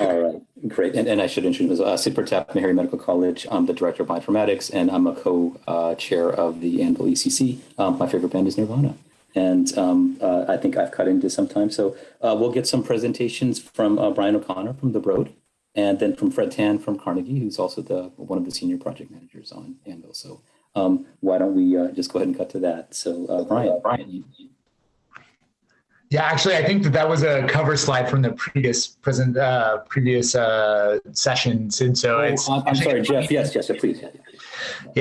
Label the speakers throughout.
Speaker 1: All right, great. And, and I should introduce uh, Sid Pratap, Meharry Medical College. I'm the director of bioinformatics, and I'm a co-chair uh, of the Anvil ECC. Um, my favorite band is Nirvana, and um, uh, I think I've cut into some time. So uh, we'll get some presentations from uh, Brian O'Connor from the Broad, and then from Fred Tan from Carnegie, who's also the one of the senior project managers on Anvil. So um, why don't we uh, just go ahead and cut to that? So Brian, Brian, you, you
Speaker 2: yeah, actually, I think that that was a cover slide from the previous present uh, previous uh, sessions, and so
Speaker 1: oh,
Speaker 2: it's.
Speaker 1: I'm sorry, Jeff. Yes, yes, please.
Speaker 2: Yeah,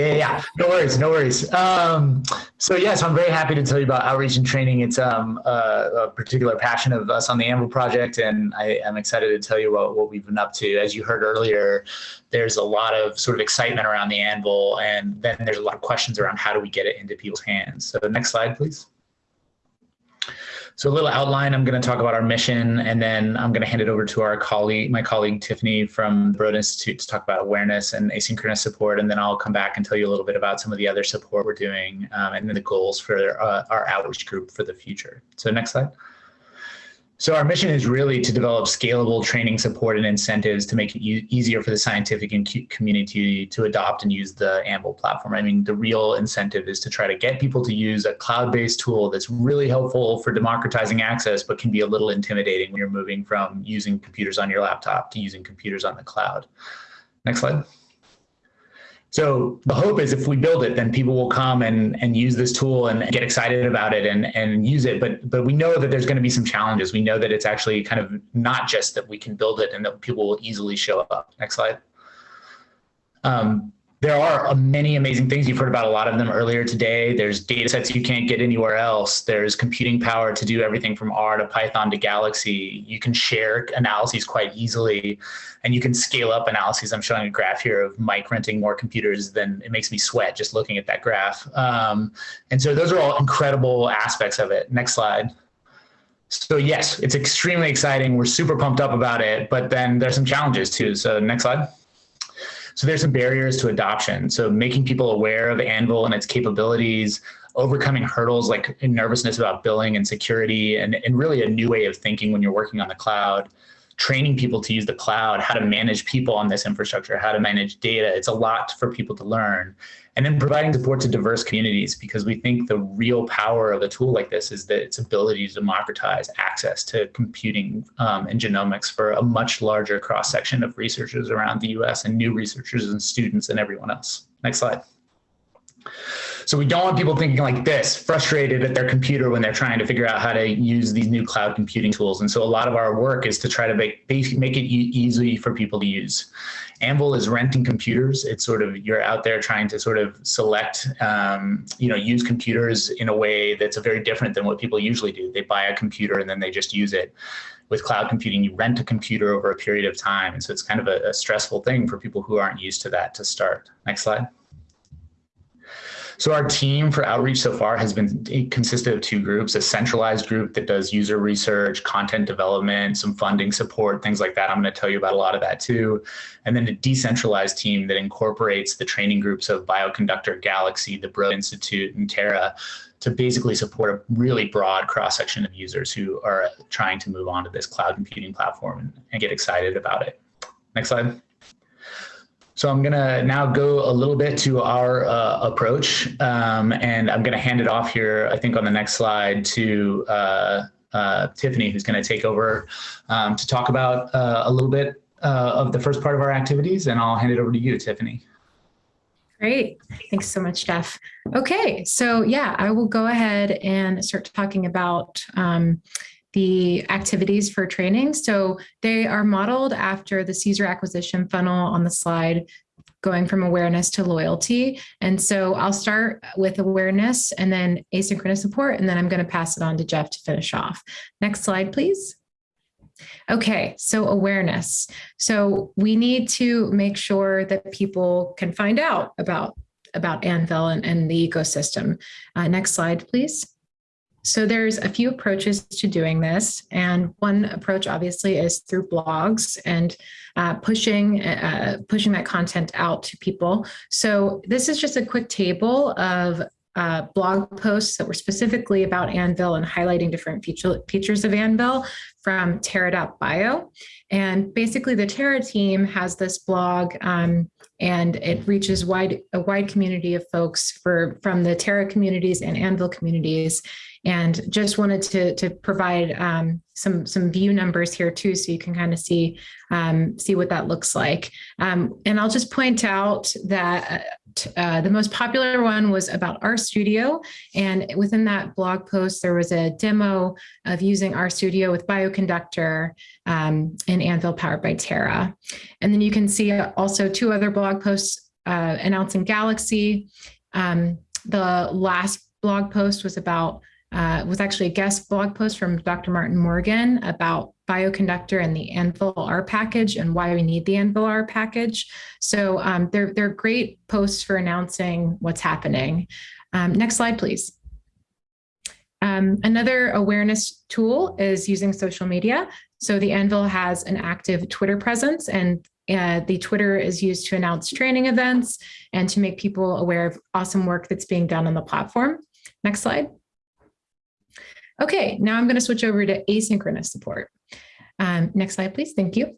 Speaker 2: yeah, yeah, no worries, no worries. Um, so yes, I'm very happy to tell you about outreach and training. It's um, a, a particular passion of us on the Anvil project, and I am excited to tell you about what we've been up to. As you heard earlier, there's a lot of sort of excitement around the Anvil, and then there's a lot of questions around how do we get it into people's hands. So the next slide, please. So a little outline, I'm going to talk about our mission, and then I'm going to hand it over to our colleague, my colleague Tiffany from Broad Institute to talk about awareness and asynchronous support. And then I'll come back and tell you a little bit about some of the other support we're doing um, and then the goals for uh, our outreach group for the future. So next slide. So our mission is really to develop scalable training support and incentives to make it e easier for the scientific and community to adopt and use the Anvil platform. I mean, the real incentive is to try to get people to use a cloud-based tool that's really helpful for democratizing access, but can be a little intimidating when you're moving from using computers on your laptop to using computers on the cloud. Next slide. So the hope is if we build it, then people will come and, and use this tool and get excited about it and, and use it. But, but we know that there's going to be some challenges. We know that it's actually kind of not just that we can build it and that people will easily show up. Next slide. Um, there are many amazing things. You've heard about a lot of them earlier today. There's data sets you can't get anywhere else. There's computing power to do everything from R to Python to Galaxy. You can share analyses quite easily and you can scale up analyses. I'm showing a graph here of Mike renting more computers than it makes me sweat just looking at that graph. Um, and so those are all incredible aspects of it. Next slide. So yes, it's extremely exciting. We're super pumped up about it, but then there's some challenges too. So next slide. So there's some barriers to adoption. So making people aware of Anvil and its capabilities, overcoming hurdles like nervousness about billing and security, and, and really a new way of thinking when you're working on the cloud training people to use the cloud, how to manage people on this infrastructure, how to manage data. It's a lot for people to learn. And then providing support to diverse communities because we think the real power of a tool like this is that its ability to democratize access to computing um, and genomics for a much larger cross section of researchers around the US and new researchers and students and everyone else. Next slide. So we don't want people thinking like this, frustrated at their computer when they're trying to figure out how to use these new cloud computing tools. And so a lot of our work is to try to make, make it easy for people to use. Anvil is renting computers. It's sort of, you're out there trying to sort of select, um, you know, use computers in a way that's very different than what people usually do. They buy a computer and then they just use it with cloud computing, you rent a computer over a period of time. And so it's kind of a, a, stressful thing for people who aren't used to that to start. Next slide. So our team for outreach so far has been consisted of two groups, a centralized group that does user research, content development, some funding support, things like that. I'm going to tell you about a lot of that too. And then a decentralized team that incorporates the training groups of Bioconductor, Galaxy, the Broad Institute, and Terra to basically support a really broad cross section of users who are trying to move on to this cloud computing platform and, and get excited about it. Next slide. So I'm going to now go a little bit to our uh, approach, um, and I'm going to hand it off here, I think on the next slide, to uh, uh, Tiffany, who's going to take over um, to talk about uh, a little bit uh, of the first part of our activities, and I'll hand it over to you, Tiffany.
Speaker 3: Great. Thanks so much, Jeff. Okay, so yeah, I will go ahead and start talking about um, the activities for training. So they are modeled after the Caesar acquisition funnel on the slide, going from awareness to loyalty. And so I'll start with awareness and then asynchronous support, and then I'm going to pass it on to Jeff to finish off. Next slide, please. Okay, so awareness. So we need to make sure that people can find out about, about Anvil and, and the ecosystem. Uh, next slide, please. So there's a few approaches to doing this. And one approach obviously is through blogs and uh, pushing, uh, pushing that content out to people. So this is just a quick table of uh, blog posts that were specifically about Anvil and highlighting different feature, features of Anvil from Terra.bio. And basically the Terra team has this blog um, and it reaches wide a wide community of folks for from the Terra communities and Anvil communities. And just wanted to, to provide um, some, some view numbers here too, so you can kind of see, um, see what that looks like. Um, and I'll just point out that uh, the most popular one was about RStudio. And within that blog post, there was a demo of using RStudio with Bioconductor um, in Anvil powered by Terra. And then you can see also two other blog posts uh, announcing Galaxy. Um, the last blog post was about uh, was actually a guest blog post from Dr. Martin Morgan about bioconductor and the Anvil R package and why we need the Anvil R package. So um, they're, they're great posts for announcing what's happening. Um, next slide, please. Um, another awareness tool is using social media. So the Anvil has an active Twitter presence and uh, the Twitter is used to announce training events and to make people aware of awesome work that's being done on the platform. Next slide. Okay, now I'm going to switch over to asynchronous support. Um, next slide, please. Thank you.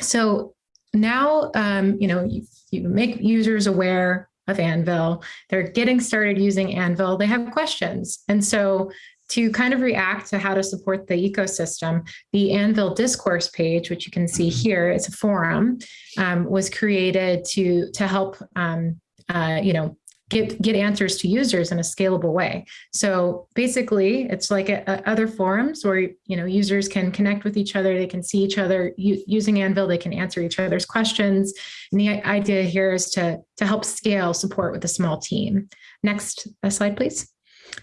Speaker 3: So now, um, you know, you, you make users aware of Anvil. They're getting started using Anvil. They have questions. And so to kind of react to how to support the ecosystem, the Anvil discourse page, which you can see here, it's a forum, um, was created to, to help, um, uh, you know, get, get answers to users in a scalable way. So basically, it's like a, a other forums where you know users can connect with each other, they can see each other using Anvil, they can answer each other's questions. And the idea here is to, to help scale support with a small team. Next slide, please.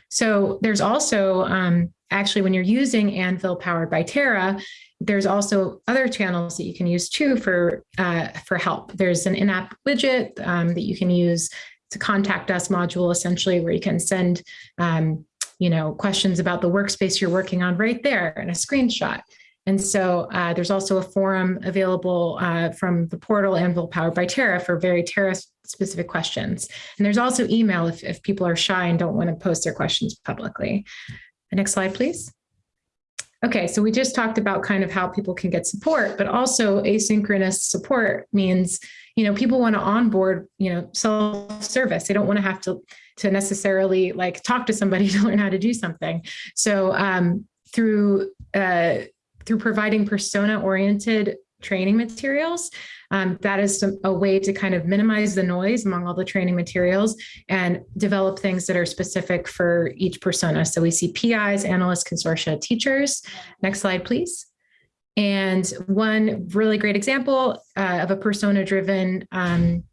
Speaker 3: So there's also um, actually when you're using Anvil powered by Terra, there's also other channels that you can use too for uh, for help. There's an in-app widget um, that you can use to contact us module essentially where you can send um, you know questions about the workspace you're working on right there and a screenshot and so uh, there's also a forum available uh, from the portal Anvil powered by Terra for very Terra specific questions. And there's also email if, if people are shy and don't want to post their questions publicly. Next slide, please. Okay, so we just talked about kind of how people can get support, but also asynchronous support means, you know, people want to onboard, you know, self-service. They don't want to have to, to necessarily like talk to somebody to learn how to do something. So um, through, uh, through providing persona-oriented training materials, um, that is some, a way to kind of minimize the noise among all the training materials and develop things that are specific for each persona. So we see PIs, analysts, consortia, teachers. Next slide, please. And one really great example uh, of a persona-driven um,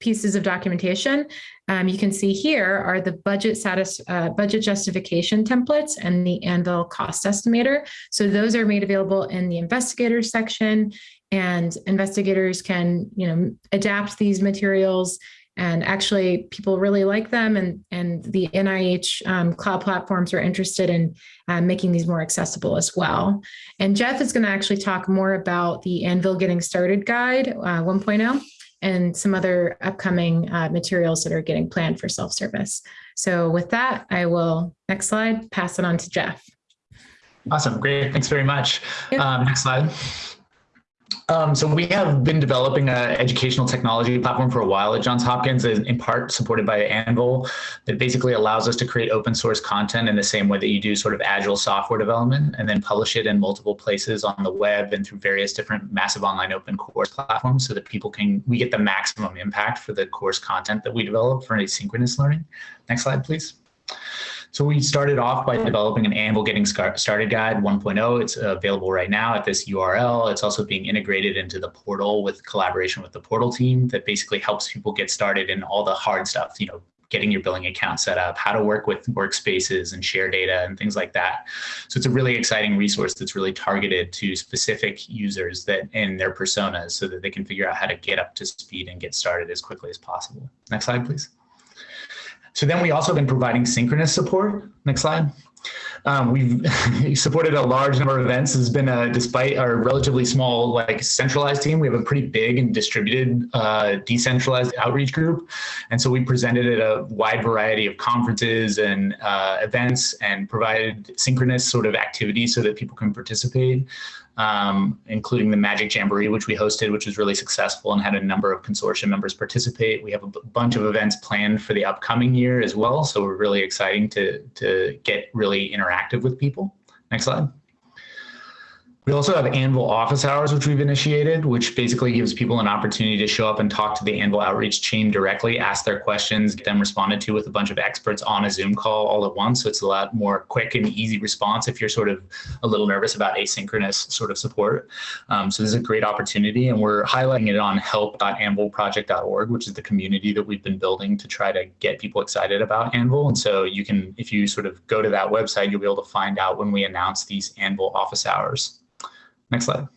Speaker 3: pieces of documentation. Um, you can see here are the budget status, uh, budget justification templates and the Anvil cost estimator. So those are made available in the investigators section and investigators can, you know, adapt these materials and actually people really like them and, and the NIH um, cloud platforms are interested in uh, making these more accessible as well. And Jeff is gonna actually talk more about the Anvil Getting Started Guide uh, 1.0 and some other upcoming uh, materials that are getting planned for self-service. So with that, I will, next slide, pass it on to Jeff.
Speaker 2: Awesome, great, thanks very much. Um, next slide. Um, so we have been developing an educational technology platform for a while at Johns Hopkins, in part supported by Anvil, that basically allows us to create open source content in the same way that you do sort of agile software development and then publish it in multiple places on the web and through various different massive online open course platforms so that people can, we get the maximum impact for the course content that we develop for asynchronous learning. Next slide, please. So we started off by developing an Anvil Getting Started Guide 1.0. It's available right now at this URL. It's also being integrated into the portal with collaboration with the portal team that basically helps people get started in all the hard stuff, you know, getting your billing account set up, how to work with workspaces and share data and things like that. So it's a really exciting resource that's really targeted to specific users that in their personas so that they can figure out how to get up to speed and get started as quickly as possible. Next slide, please. So then we also been providing synchronous support. Next slide. Um, we've supported a large number of events. Has been a, despite our relatively small, like centralized team, we have a pretty big and distributed, uh, decentralized outreach group. And so we presented at a wide variety of conferences and uh, events and provided synchronous sort of activities so that people can participate um, including the Magic Jamboree, which we hosted, which was really successful and had a number of consortium members participate. We have a bunch of events planned for the upcoming year as well. So we're really exciting to, to get really interactive with people. Next slide. We also have Anvil office hours, which we've initiated, which basically gives people an opportunity to show up and talk to the Anvil outreach team directly, ask their questions, get them responded to with a bunch of experts on a Zoom call all at once. So it's a lot more quick and easy response if you're sort of a little nervous about asynchronous sort of support. Um, so this is a great opportunity and we're highlighting it on help.anvilproject.org, which is the community that we've been building to try to get people excited about Anvil. And so you can, if you sort of go to that website, you'll be able to find out when we announce these Anvil office hours. Next slide.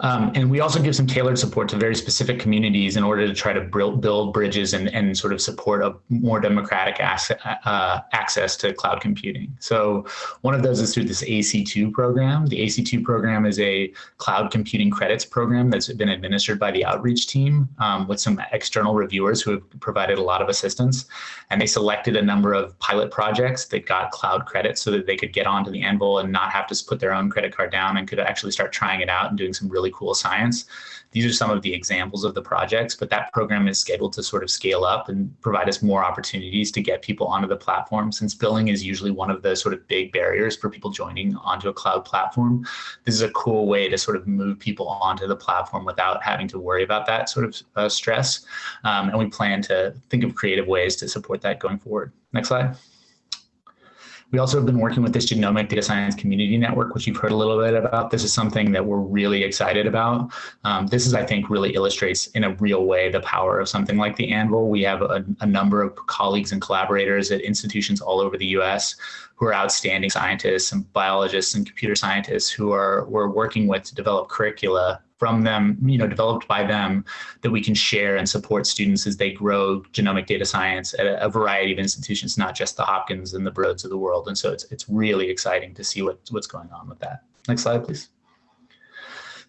Speaker 2: Um, and we also give some tailored support to very specific communities in order to try to build build bridges and, and sort of support a more democratic uh, access to cloud computing. So one of those is through this AC2 program. The AC2 program is a cloud computing credits program that's been administered by the outreach team um, with some external reviewers who have provided a lot of assistance. And they selected a number of pilot projects that got cloud credits so that they could get onto the Anvil and not have to put their own credit card down and could actually start trying it out and doing some really really cool science. These are some of the examples of the projects, but that program is scheduled to sort of scale up and provide us more opportunities to get people onto the platform. Since billing is usually one of the sort of big barriers for people joining onto a cloud platform, this is a cool way to sort of move people onto the platform without having to worry about that sort of uh, stress. Um, and we plan to think of creative ways to support that going forward. Next slide. We also have been working with this genomic data science community network, which you've heard a little bit about. This is something that we're really excited about. Um, this is, I think, really illustrates in a real way the power of something like the Anvil. We have a, a number of colleagues and collaborators at institutions all over the US who are outstanding scientists and biologists and computer scientists who are we're working with to develop curricula from them, you know, developed by them that we can share and support students as they grow genomic data science at a, variety of institutions, not just the Hopkins and the Broads of the world. And so it's, it's really exciting to see what, what's going on with that. Next slide, please.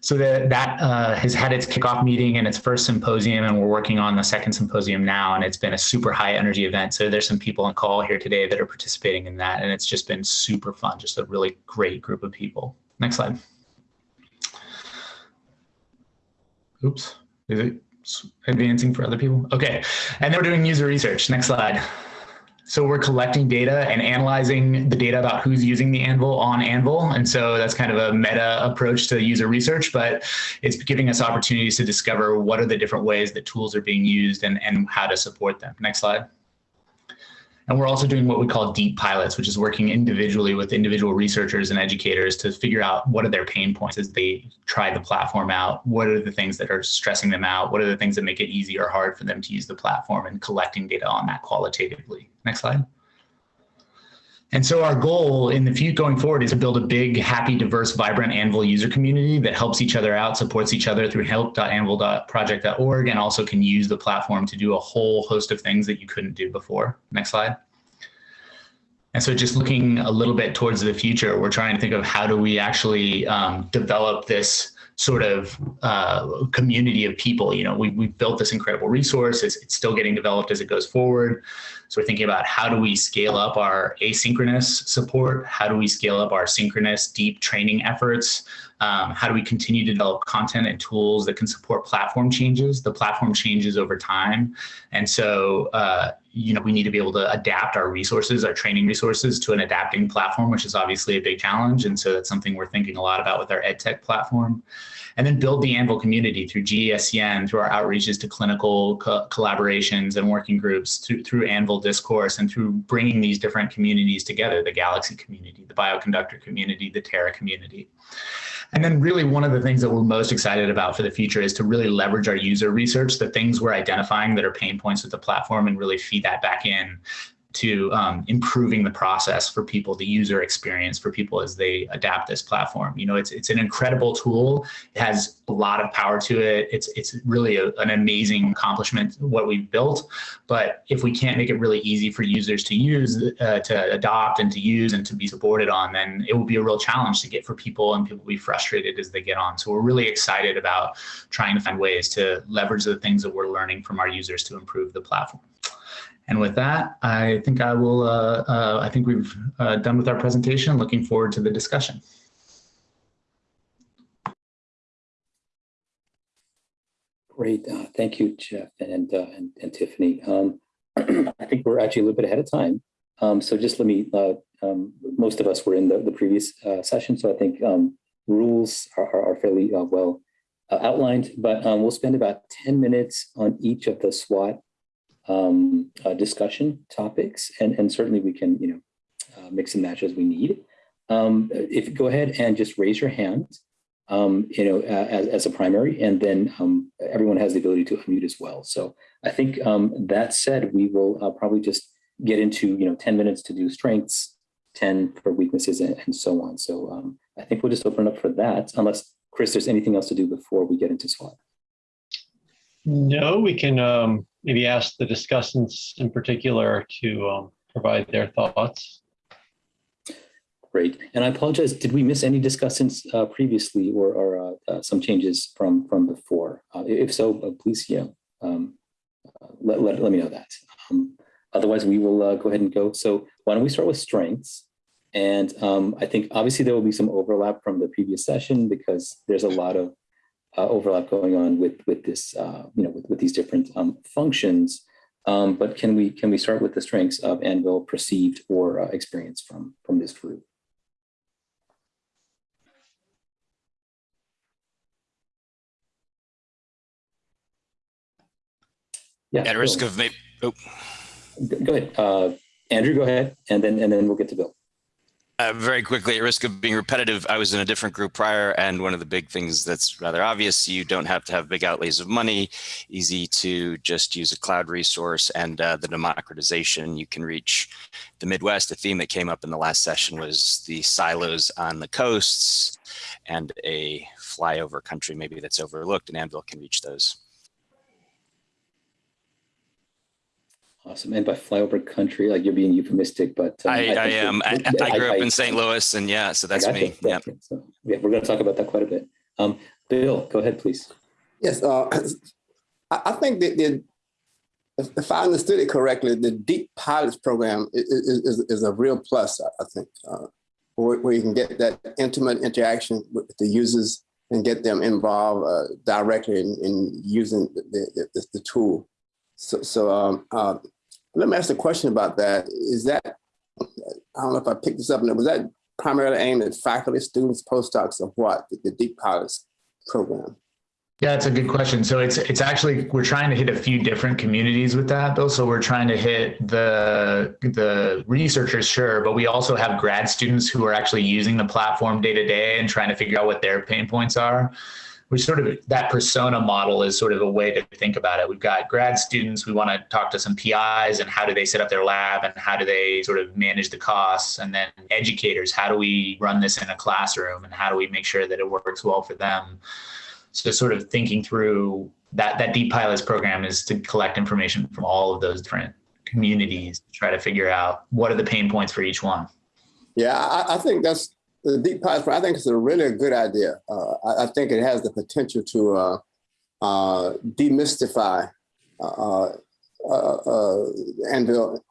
Speaker 2: So that, that uh, has had its kickoff meeting and its first symposium, and we're working on the second symposium now, and it's been a super high energy event. So there's some people on call here today that are participating in that, and it's just been super fun, just a really great group of people. Next slide. Oops, is it advancing for other people? Okay, and then we're doing user research. Next slide. So we're collecting data and analyzing the data about who's using the Anvil on Anvil. And so that's kind of a meta approach to user research, but it's giving us opportunities to discover what are the different ways that tools are being used and, and how to support them. Next slide. And we're also doing what we call deep pilots, which is working individually with individual researchers and educators to figure out what are their pain points as they try the platform out. What are the things that are stressing them out? What are the things that make it easy or hard for them to use the platform and collecting data on that qualitatively. Next slide. And so our goal in the future going forward is to build a big, happy, diverse, vibrant Anvil user community that helps each other out, supports each other through help.anvilproject.org, and also can use the platform to do a whole host of things that you couldn't do before. Next slide. And so just looking a little bit towards the future, we're trying to think of how do we actually um, develop this sort of uh, community of people. You know, we, we've built this incredible resource. It's, it's still getting developed as it goes forward. So we're thinking about how do we scale up our asynchronous support? How do we scale up our synchronous deep training efforts? Um, how do we continue to develop content and tools that can support platform changes? The platform changes over time. And so, uh, you know, we need to be able to adapt our resources, our training resources to an adapting platform, which is obviously a big challenge. And so that's something we're thinking a lot about with our EdTech platform. And then build the Anvil community through GDSCN, through our outreaches to clinical co collaborations and working groups, through, through Anvil discourse, and through bringing these different communities together, the Galaxy community, the bioconductor community, the Terra community. And then really one of the things that we're most excited about for the future is to really leverage our user research, the things we're identifying that are pain points with the platform and really feed that back in to um, improving the process for people, the user experience for people as they adapt this platform. You know, it's it's an incredible tool. It has a lot of power to it. It's it's really a, an amazing accomplishment what we've built. But if we can't make it really easy for users to use, uh, to adopt, and to use, and to be supported on, then it will be a real challenge to get for people, and people will be frustrated as they get on. So we're really excited about trying to find ways to leverage the things that we're learning from our users to improve the platform. And with that, I think I will, uh, uh, I think we've uh, done with our presentation. Looking forward to the discussion.
Speaker 1: Great. Uh, thank you, Jeff and, uh, and, and, Tiffany. Um, I think we're actually a little bit ahead of time. Um, so just let me, uh, um, most of us were in the, the previous session, so I think um, rules are, are fairly well outlined, but um, we'll spend about 10 minutes on each of the SWOT um, uh, discussion topics, and, and certainly we can, you know, uh, mix and match as we need. Um, if go ahead and just raise your hand, um, you know, as, as a primary, and then um, everyone has the ability to unmute as well. So I think um, that said, we will uh, probably just get into, you know, 10 minutes to do strengths, 10 for weaknesses, and, and so on. So um, I think we'll just open up for that, unless, Chris, there's anything else to do before we get into SWOT.
Speaker 4: No, we can um, maybe ask the discussants in particular to um, provide their thoughts.
Speaker 1: Great. And I apologize, did we miss any discussants uh, previously or, or uh, uh, some changes from, from before? Uh, if so, uh, please, yeah, um, let, let, let me know that. Um, otherwise, we will go ahead and go. So why don't we start with strengths? And um, I think obviously there will be some overlap from the previous session because there's a lot of uh, overlap going on with with this, uh, you know, with, with these different um, functions. Um, but can we can we start with the strengths of Anvil perceived or uh, experience from from this group?
Speaker 5: Yeah. At risk of maybe. Oh.
Speaker 1: Go ahead, uh, Andrew. Go ahead, and then and then we'll get to Bill.
Speaker 5: Uh, very quickly, at risk of being repetitive, I was in a different group prior, and one of the big things that's rather obvious, you don't have to have big outlays of money, easy to just use a cloud resource, and uh, the democratization, you can reach the Midwest. A theme that came up in the last session was the silos on the coasts and a flyover country maybe that's overlooked, and Anvil can reach those.
Speaker 1: Awesome. And by flyover country, like you're being euphemistic, but
Speaker 5: um, I, I, I, am. I, I, grew up in St. Louis, and yeah, so that's me. Yeah.
Speaker 1: So yeah, we're going to talk about that quite a bit. Um, Bill, go ahead, please.
Speaker 6: Yes, uh, I think that the, if I understood it correctly, the Deep Pilots program is, is, is a real plus, I think, uh, where, where, you can get that intimate interaction with the users and get them involved uh, directly in, in using the, the, the, tool. So, so um, uh, let me ask a question about that. Is that, I don't know if I picked this up, was that primarily aimed at faculty, students, postdocs, or what, the, the Deep Pilots program?
Speaker 2: Yeah, it's a good question. So it's it's actually we're trying to hit a few different communities with that though. So we're trying to hit the the researchers, sure, but we also have grad students who are actually using the platform day to day and trying to figure out what their pain points are we sort of that persona model is sort of a way to think about it. We've got grad students. We want to talk to some PIs and how do they set up their lab and how do they sort of manage the costs, and then educators. How do we run this in a classroom and how do we make sure that it works well for them? So sort of thinking through that that deep pilots program is to collect information from all of those different communities to try to figure out what are the pain points for each one.
Speaker 6: Yeah, I, I think that's the deep pilots, I think it's a really good idea. Uh, I, I, think it has the potential to uh, uh, demystify uh, uh, uh, Anvil,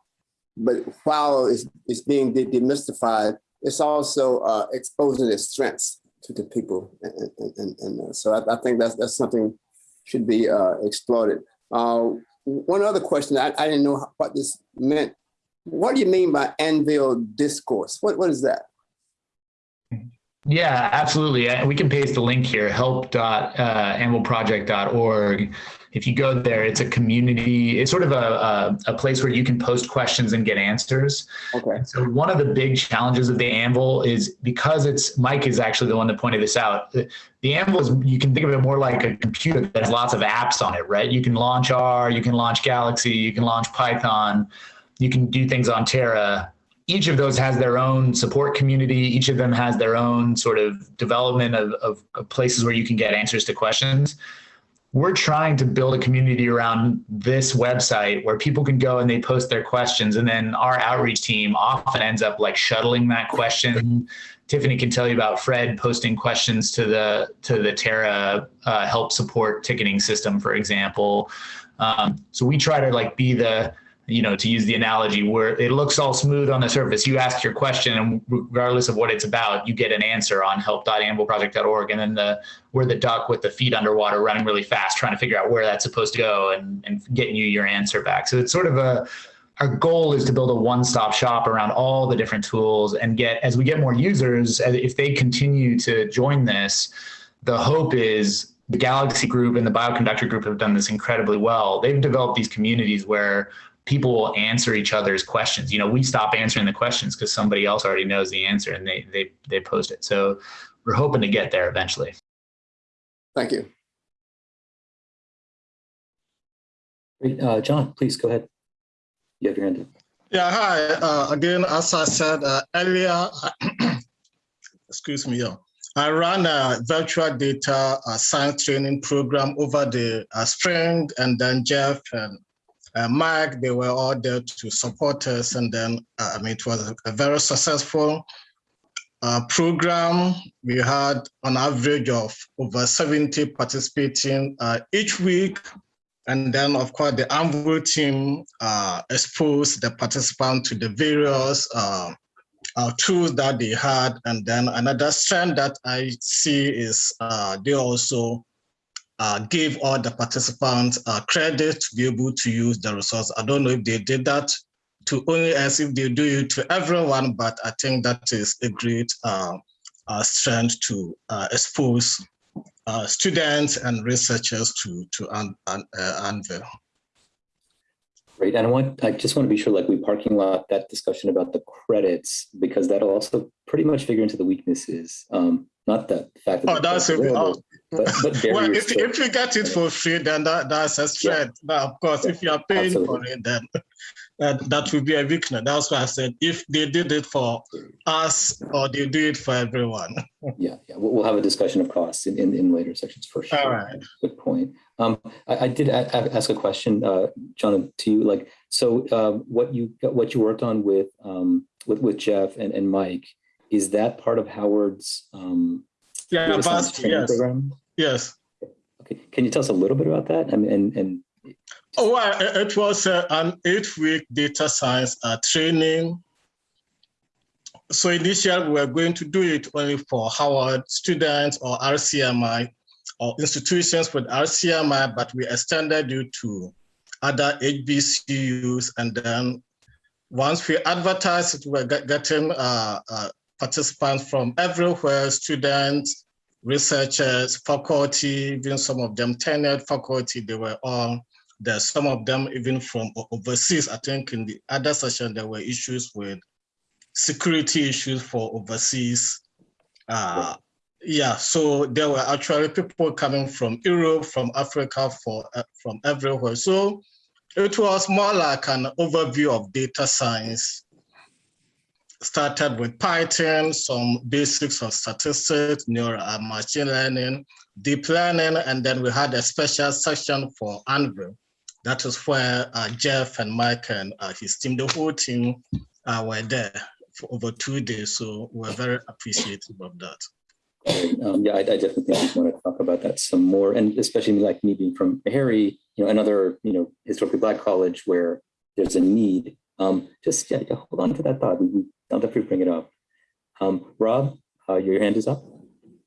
Speaker 6: but while it's, it's being de demystified, it's also exposing its strengths to the people, and, and, and so I, I, think that's that's something should be exploited. one other question, I, I didn't know what this meant. What do you mean by Anvil discourse? What what is that?
Speaker 2: Yeah, absolutely. We can paste the link here, help.anvilproject.org. Uh, if you go there, it's a community, it's sort of a, a, a, place where you can post questions and get answers.
Speaker 6: Okay.
Speaker 2: So one of the big challenges of the Anvil is because it's, Mike is actually the one that pointed this out. The, the Anvil is, you can think of it more like a computer that has lots of apps on it, right? You can launch R, you can launch Galaxy, you can launch Python you can do things on Terra. Each of those has their own support community. Each of them has their own sort of development of, of, of places where you can get answers to questions. We're trying to build a community around this website where people can go and they post their questions. And then our outreach team often ends up like shuttling that question. Tiffany can tell you about fred posting questions to the to the terra uh, help support ticketing system for example. Um, so we try to like be the you know, to use the analogy where it looks all smooth on the surface, you ask your question and regardless of what it's about, you get an answer on help.anvilproject.org. And then the, we're the duck with the feet underwater running really fast, trying to figure out where that's supposed to go and, and getting you your answer back. So it's sort of a, our goal is to build a one-stop shop around all the different tools and get, as we get more users, if they continue to join this, the hope is the Galaxy group and the Bioconductor group have done this incredibly well. They've developed these communities where people will answer each other's questions. You know, we stop answering the questions because somebody else already knows the answer and they they they post it. So we're hoping to get there eventually.
Speaker 6: Thank you.
Speaker 1: Great. Uh, John, please go ahead. You have your hand up.
Speaker 7: Yeah, hi. Uh, again, as I said uh, earlier, excuse me, yeah. I ran a virtual data uh, science training program over the uh, spring, and then Jeff and uh, Mike, they were all there to support us. And then, uh, I mean, it was a very successful uh, program. We had an average of over 70 participating uh, each week. And then, of course, the Anvil team uh, exposed the participants to the various uh, tools that they had. And then another strand that I see is they also uh, gave all the participants uh, credit to be able to use the resource. I don't know if they did that to only us, if they do it to everyone, but I think that is a great uh, uh strength to uh, expose uh, students and researchers to, to An Anvil.
Speaker 1: Great, and I want, I just want to be sure, like we parking lot that discussion about the credits, because that'll also pretty much figure into the weaknesses. Um, not the fact that.
Speaker 7: Oh, that's it.
Speaker 1: But, but
Speaker 7: well, if, if you get it for free, then that, that's a strength. Yeah. Now, of course, if you are paying Absolutely. for it, then that, that would be a weakness. That's why I said if they did it for us or they do it for everyone.
Speaker 1: yeah, yeah. We'll have a discussion of costs in, in, in later sections for sure.
Speaker 7: All right.
Speaker 1: Good point. Um, I, I did ask a question, uh, John, to you. Like, so uh, what you what you worked on with um, with with Jeff and, and Mike is that part of Howard's um,
Speaker 7: yeah, yes. program? Yes.
Speaker 1: Okay. Can you tell us a little bit about that? and and, and
Speaker 7: Oh, well, it was uh, an eight-week data science uh, training. So initially, we were going to do it only for Howard students or RCMI or institutions with RCMI, but we extended it to other HBCUs. And then once we advertised it, we were getting uh, uh, participants from everywhere, students, researchers, faculty, even some of them tenured faculty, they were all there. Some of them even from overseas. I think in the other session, there were issues with security issues for overseas. Uh, yeah, so there were actually people coming from Europe, from Africa, for uh, from everywhere. So it was more like an overview of data science started with Python, some basics of statistics, neural uh, machine learning, deep learning, and then we had a special section for Anvil. That is where uh, Jeff and Mike and uh, his team, the whole team uh, were there for over two days. So we're very appreciative of that.
Speaker 1: Um, yeah, I, I, definitely want to talk about that some more, and especially like me being from Meharry, you know, another you know historically black college where there's a need. Um, just yeah, hold on to that thought. We I'll definitely bring it up. Um, Rob, uh, your hand is up.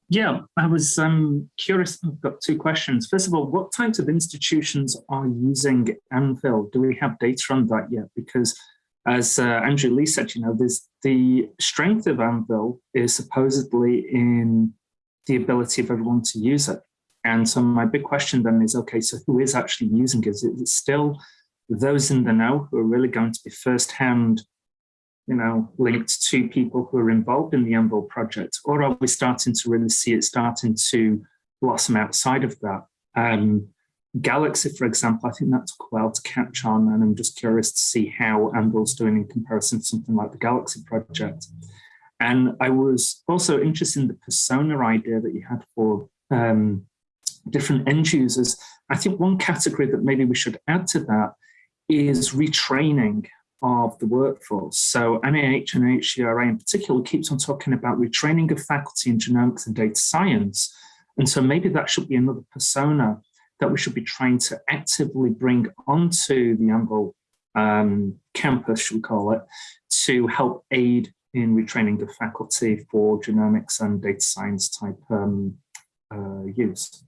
Speaker 8: Yeah, I was um, curious. I've got two questions. First of all, what types of institutions are using Anvil? Do we have data on that yet? Because as uh, Andrew Lee said, you know, there's the strength of Anvil is supposedly in the ability of everyone to use it. And so my big question then is, okay, so who is actually using it? Is it still those in the know who are really going to be firsthand you know, linked to people who are involved in the Anvil project, or are we starting to really see it starting to blossom outside of that? Um, Galaxy, for example, I think that took a while to catch on, and I'm just curious to see how Anvil's doing in comparison to something like the Galaxy project. And I was also interested in the persona idea that you had for um, different end users. I think one category that maybe we should add to that is retraining of the workforce. So NIH and HCRA in particular keeps on talking about retraining of faculty in genomics and data science. And so maybe that should be another persona that we should be trying to actively bring onto the Anvil um, campus, should we call it, to help aid in retraining the faculty for genomics and data science type um, uh, use.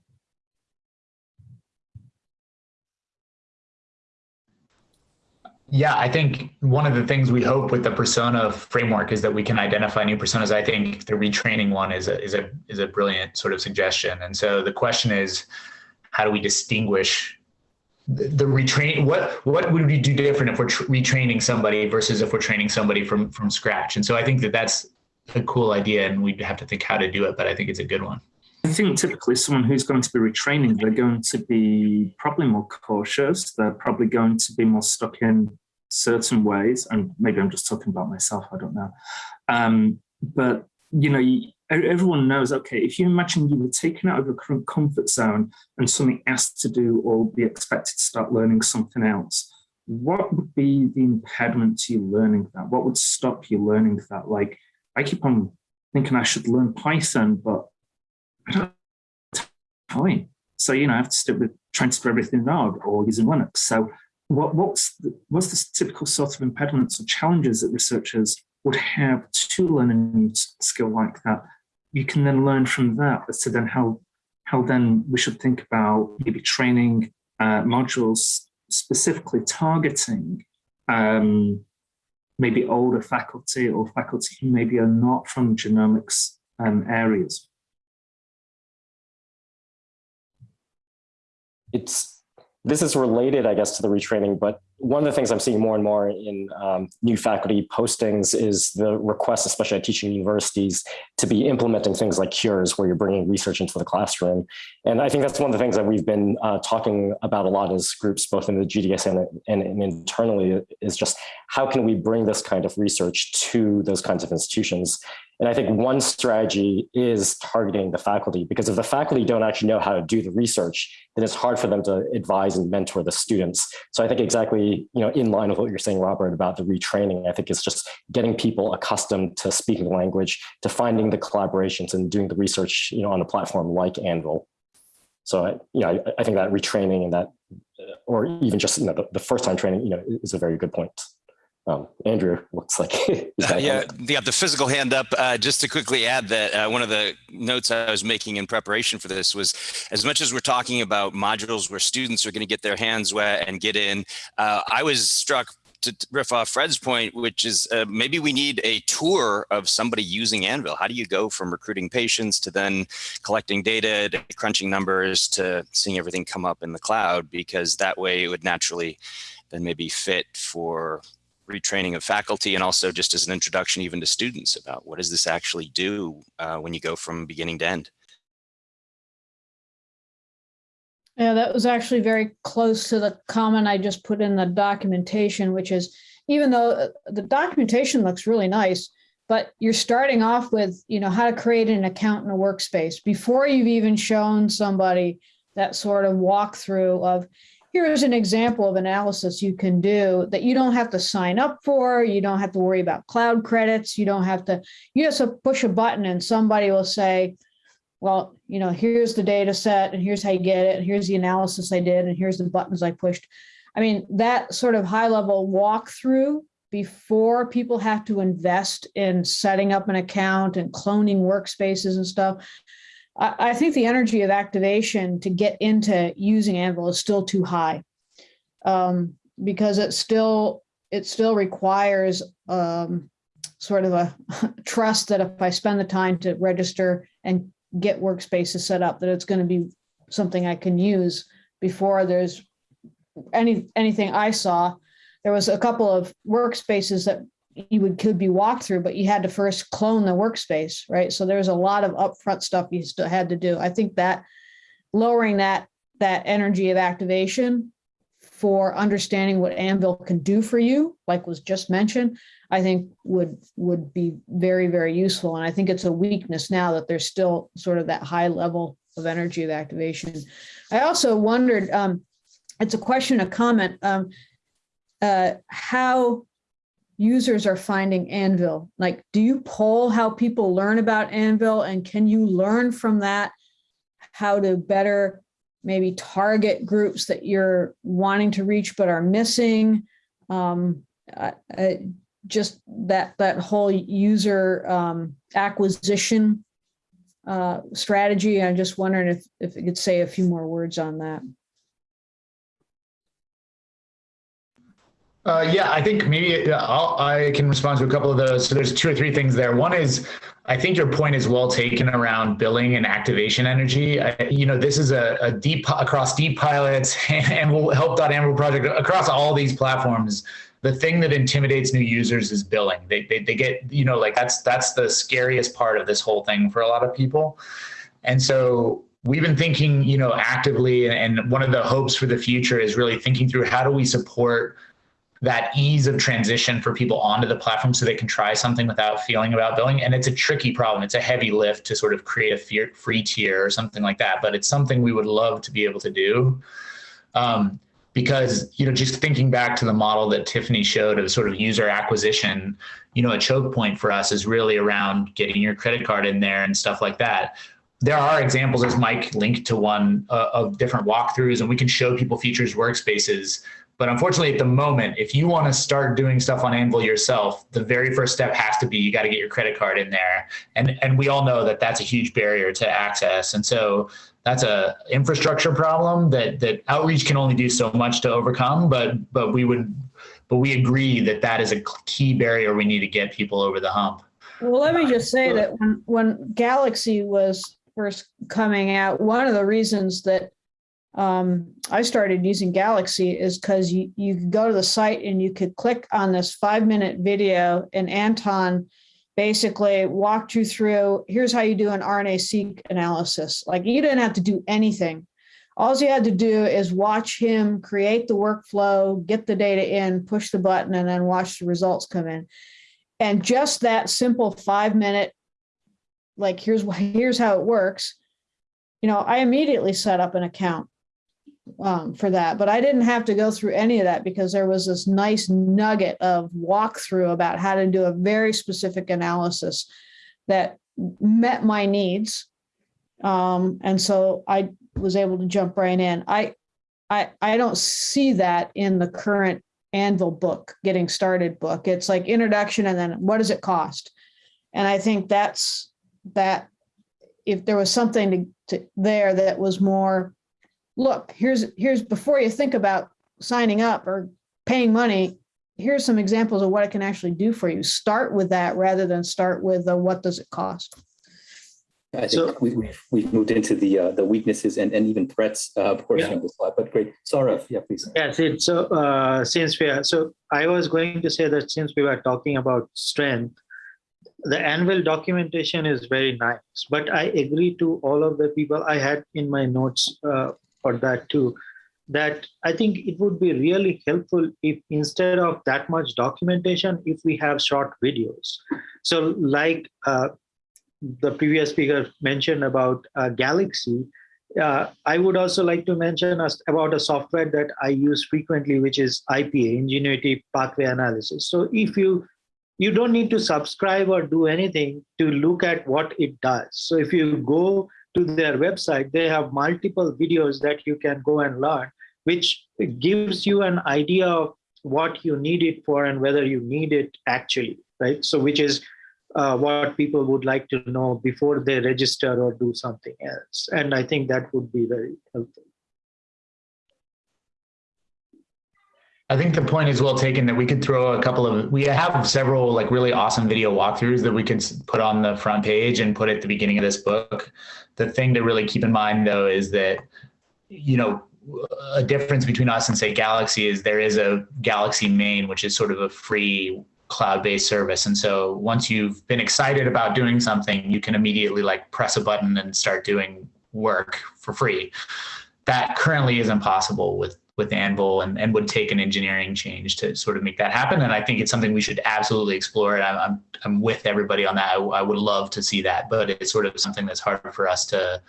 Speaker 2: Yeah, I think one of the things we hope with the persona framework is that we can identify new personas. I think the retraining one is a is a is a brilliant sort of suggestion. And so the question is, how do we distinguish the, the retrain? What what would we do different if we're retraining somebody versus if we're training somebody from from scratch? And so I think that that's a cool idea, and we'd have to think how to do it. But I think it's a good one.
Speaker 8: I think typically someone who's going to be retraining, they're going to be probably more cautious. They're probably going to be more stuck in certain ways. And maybe I'm just talking about myself, I don't know. Um, but, you know, everyone knows, okay, if you imagine you were taken out of a current comfort zone and something asked to do or be expected to start learning something else, what would be the impediment to you learning that? What would stop you learning that? Like, I keep on thinking I should learn Python, but I don't time. So, you know, I have to stick with do everything in or using Linux. So what, what's, the, what's the typical sort of impediments or challenges that researchers would have to learn a new skill like that? You can then learn from that as to then how, how then we should think about maybe training uh, modules specifically targeting um, maybe older faculty or faculty who maybe are not from genomics um, areas.
Speaker 9: It's this is related, I guess, to the retraining, but one of the things I'm seeing more and more in um, new faculty postings is the request, especially at teaching universities, to be implementing things like cures where you're bringing research into the classroom. And I think that's one of the things that we've been uh, talking about a lot as groups, both in the GDS and, and, and internally, is just how can we bring this kind of research to those kinds of institutions? And I think one strategy is targeting the faculty because if the faculty don't actually know how to do the research, then it's hard for them to advise and mentor the students. So I think exactly, you know, in line with what you're saying, Robert, about the retraining, I think it's just getting people accustomed to speaking the language, to finding the collaborations and doing the research, you know, on a platform like Anvil. So, I, you know, I, I think that retraining and that, or even just, you know, the, the first time training, you know, is a very good point. Um, Andrew looks like
Speaker 5: uh, yeah, yeah. The physical hand up. Uh, just to quickly add that uh, one of the notes I was making in preparation for this was, as much as we're talking about modules where students are going to get their hands wet and get in, uh, I was struck to riff off Fred's point, which is uh, maybe we need a tour of somebody using Anvil. How do you go from recruiting patients to then collecting data, to crunching numbers, to seeing everything come up in the cloud? Because that way it would naturally then maybe fit for retraining of faculty and also just as an introduction even to students about what does this actually do uh, when you go from beginning to end.
Speaker 10: Yeah, that was actually very close to the comment I just put in the documentation, which is even though uh, the documentation looks really nice, but you're starting off with, you know, how to create an account in a workspace before you've even shown somebody that sort of walkthrough of, here's an example of analysis you can do that you don't have to sign up for. You don't have to worry about cloud credits. You don't have to, you just push a button and somebody will say, well, you know, here's the data set and here's how you get it. And here's the analysis I did and here's the buttons I pushed. I mean, that sort of high level walkthrough before people have to invest in setting up an account and cloning workspaces and stuff. I, think the energy of activation to get into using Anvil is still too high um, because it still it still requires um, sort of a trust that if I spend the time to register and get workspaces set up, that it's going to be something I can use before there's any anything I saw. There was a couple of workspaces that you would could be walked through, but you had to first clone the workspace, right? So there's a lot of upfront stuff you still had to do. I think that lowering that that energy of activation for understanding what Anvil can do for you, like was just mentioned, I think would would be very, very useful. And I think it's a weakness now that there's still sort of that high level of energy of activation. I also wondered, um, it's a question, a comment, um, uh, how users are finding Anvil. Like, do you poll how people learn about Anvil and can you learn from that how to better maybe target groups that you're wanting to reach but are missing. Um, just that that whole user um, acquisition uh, strategy. I'm just wondering if if you could say a few more words on that.
Speaker 2: Uh, yeah, I think maybe I'll, I can respond to a couple of those. So there's two or three things there. One is, I think your point is well taken around billing and activation energy. I, you know, this is a, a, deep across deep pilots and will help Anvil project across all these platforms. The thing that intimidates new users is billing. They, they, they get, you know, like that's, that's the scariest part of this whole thing for a lot of people. And so we've been thinking, you know, actively, and one of the hopes for the future is really thinking through how do we support that ease of transition for people onto the platform so they can try something without feeling about billing. And it's a tricky problem. It's a heavy lift to sort of create a free tier or something like that, but it's something we would love to be able to do. Um, because, you know, just thinking back to the model that Tiffany showed of sort of user acquisition, you know, a choke point for us is really around getting your credit card in there and stuff like that there are examples as Mike linked to one uh, of different walkthroughs and we can show people features workspaces but unfortunately, at the moment, if you want to start doing stuff on Anvil yourself, the very first step has to be you got to get your credit card in there. And, and we all know that that's a huge barrier to access. And so that's a infrastructure problem that, that outreach can only do so much to overcome. But, but we would, but we agree that that is a key barrier we need to get people over the hump.
Speaker 10: Well, let me just say that when, when Galaxy was first coming out, one of the reasons that um, I started using Galaxy is because you, you could go to the site and you could click on this five minute video and Anton basically walked you through, here's how you do an RNA-seq analysis. Like you didn't have to do anything. All you had to do is watch him create the workflow, get the data in, push the button, and then watch the results come in. And just that simple five minute, like here's, here's how it works. You know, I immediately set up an account um, for that, but I didn't have to go through any of that because there was this nice nugget of walkthrough about how to do a very specific analysis that met my needs. Um, and so I was able to jump right in. I, I, I don't see that in the current Anvil book, getting started book. It's like introduction and then what does it cost? And I think that's that if there was something to, to there that was more look, here's, here's before you think about signing up or paying money, here's some examples of what it can actually do for you. Start with that rather than start with the, what does it cost?
Speaker 1: I think so, we, we've, we've moved into the uh, the weaknesses and, and even threats uh, portion yeah. of the slide, but great. Saurav, yeah, please.
Speaker 11: Yeah, so uh, since we are, so I was going to say that since we were talking about strength, the Anvil documentation is very nice, but I agree to all of the people I had in my notes uh, for that too, that I think it would be really helpful if instead of that much documentation, if we have short videos. So like uh, the previous speaker mentioned about uh, Galaxy, uh, I would also like to mention about a software that I use frequently, which is IPA, Ingenuity Pathway Analysis. So if you you don't need to subscribe or do anything to look at what it does. So if you go to their website, they have multiple videos that you can go and learn, which gives you an idea of what you need it for and whether you need it actually, right? So which is uh, what people would like to know before they register or do something else. And I think that would be very helpful.
Speaker 2: I think the point is well taken that we could throw a couple of, we have several like really awesome video walkthroughs that we could put on the front page and put at the beginning of this book. The thing to really keep in mind though is that, you know, a difference between us and say Galaxy is there is a Galaxy main, which is sort of a free cloud-based service. And so once you've been excited about doing something, you can immediately like press a button and start doing work for free that currently isn't possible with with Anvil and, and would take an engineering change to sort of make that happen. And I think it's something we should absolutely explore. And I'm, I'm, with everybody on that. I, I would love to see that, but it's sort of something that's hard for us to,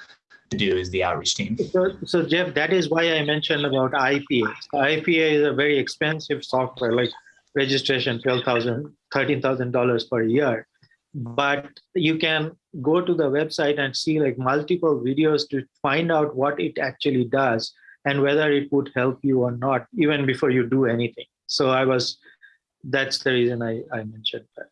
Speaker 2: to do is the outreach team.
Speaker 11: So, so Jeff, that is why I mentioned about IPA. IPA is a very expensive software, like registration, $12,000, $13,000 per year. But you can go to the website and see like multiple videos to find out what it actually does and whether it would help you or not, even before you do anything. So I was, that's the reason I, I mentioned that.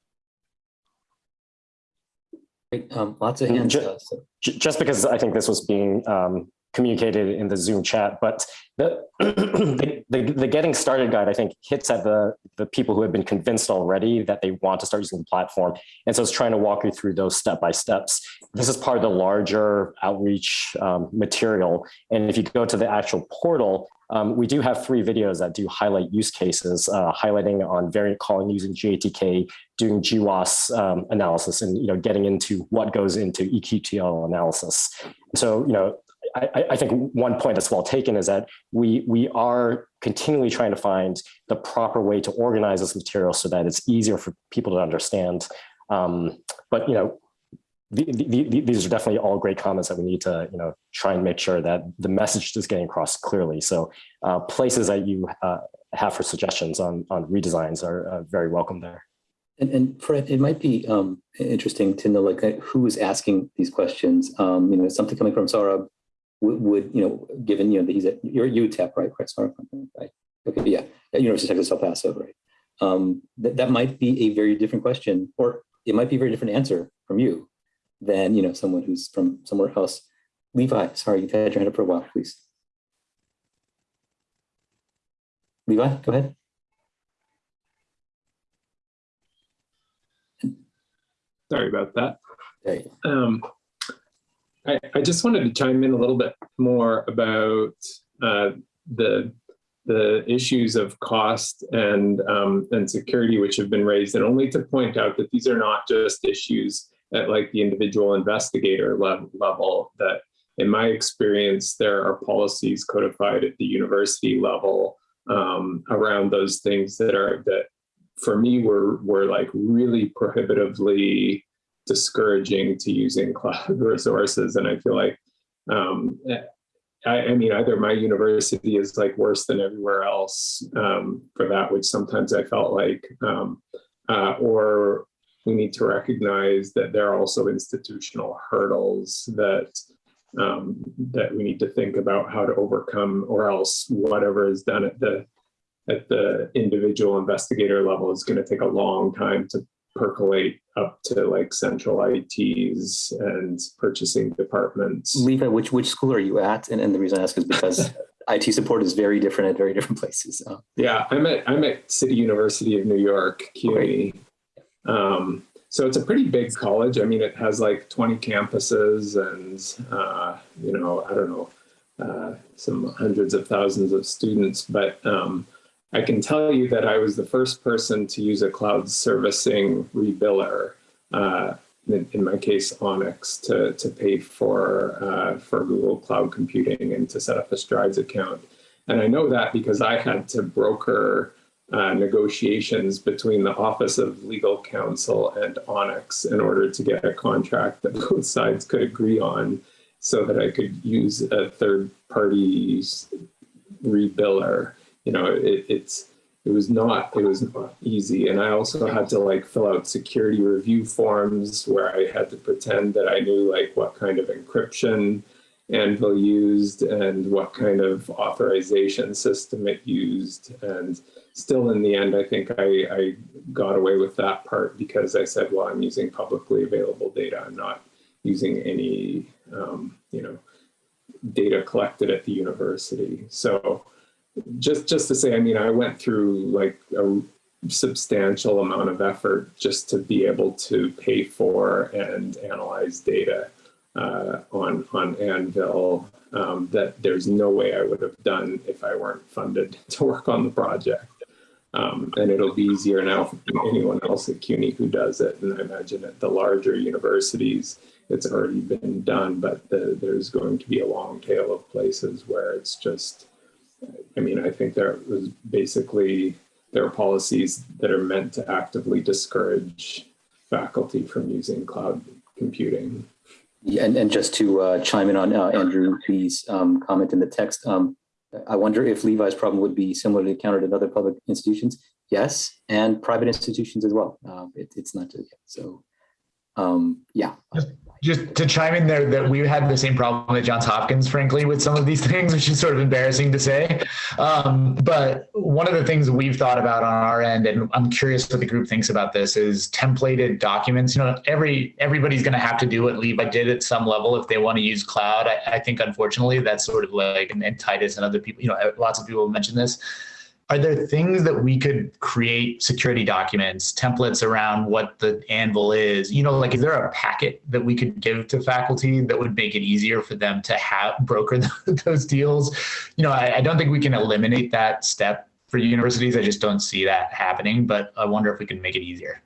Speaker 1: Um, lots of hands.
Speaker 9: Just, just because I think this was being um, communicated in the Zoom chat, but the, the, the, the getting started guide, I think hits at the, the people who have been convinced already that they want to start using the platform. And so it's trying to walk you through those step by steps. This is part of the larger outreach um, material. And if you go to the actual portal, um, we do have three videos that do highlight use cases, uh, highlighting on variant calling using GATK, doing GWAS um, analysis, and you know getting into what goes into EQTL analysis. So you know I, I, think one point that's well taken is that we we are continually trying to find the proper way to organize this material so that it's easier for people to understand. Um, but you know, the, the, the, these are definitely all great comments that we need to you know try and make sure that the message is getting across clearly. So uh, places that you uh, have for suggestions on on redesigns are uh, very welcome there.
Speaker 1: And, and Fred, it might be um, interesting to know like who is asking these questions. Um, you know, something coming from Saurabh would, you know, given, you know, that he's at, you're UTEP, right? Correct, sorry, right? Okay, yeah, at University of Texas El Paso, right? Um, that, that might be a very different question, or it might be a very different answer from you than, you know, someone who's from somewhere else. Levi, sorry, you've had your hand up for a while, please. Levi, go ahead.
Speaker 12: Sorry about that.
Speaker 1: There you go.
Speaker 12: Um, I, I just wanted to chime in a little bit more about uh, the the issues of cost and um, and security which have been raised, and only to point out that these are not just issues at like the individual investigator level, level that in my experience, there are policies codified at the university level um, around those things that are that for me were were like really prohibitively discouraging to using cloud resources. And I feel like, um, I, I, mean, either my university is like worse than everywhere else um, for that, which sometimes I felt like, um, uh, or we need to recognize that there are also institutional hurdles that um, that we need to think about how to overcome, or else whatever is done at the at the individual investigator level is going to take a long time to percolate up to like central ITs and purchasing departments.
Speaker 1: Levi, which which school are you at? And, and the reason I ask is because IT support is very different at very different places. So.
Speaker 12: Yeah, I'm at I'm at City University of New York, CUNY. Um, so it's a pretty big college. I mean, it has like 20 campuses and uh, you know, I don't know, uh, some hundreds of thousands of students, but um, I can tell you that I was the first person to use a cloud servicing rebiller, uh, in, in, my case, Onix, to, to pay for, uh, for Google Cloud Computing and to set up a Strides account. And I know that because I had to broker uh, negotiations between the Office of Legal Counsel and Onix in order to get a contract that both sides could agree on so that I could use a third party rebiller you know, it, it's it was not it was not easy, and I also had to like fill out security review forms where I had to pretend that I knew like what kind of encryption Anvil used and what kind of authorization system it used, and still in the end, I think I, I got away with that part because I said, well, I'm using publicly available data. I'm not using any, um, you know, data collected at the university. So just just to say, I mean, I went through like a substantial amount of effort just to be able to pay for and analyze data uh, on on Anvil um, that there's no way I would have done if I weren't funded to work on the project. Um, and it'll be easier now for anyone else at CUNY who does it. And I imagine at the larger universities, it's already been done, but the, there's going to be a long tail of places where it's just, I mean, I think there was basically, there are policies that are meant to actively discourage faculty from using cloud computing.
Speaker 1: Yeah, and, and just to uh, chime in on uh, Andrew B's um, comment in the text, um, I wonder if Levi's problem would be similarly encountered in other public institutions. Yes, and private institutions as well. Uh, it, it's not just so. Um, yeah.
Speaker 2: Just to chime in there, that we had the same problem at Johns Hopkins, frankly, with some of these things, which is sort of embarrassing to say. Um, but one of the things we've thought about on our end, and I'm curious what the group thinks about this, is templated documents. You know, every everybody's going to have to do what Levi did at some level if they want to use cloud. I, I think, unfortunately, that's sort of like, and, and Titus and other people, you know, lots of people have mentioned this are there things that we could create security documents, templates around what the Anvil is? You know, like is there a packet that we could give to faculty that would make it easier for them to have broker those deals? You know, I, I don't think we can eliminate that step for universities. I just don't see that happening, but I wonder if we can make it easier.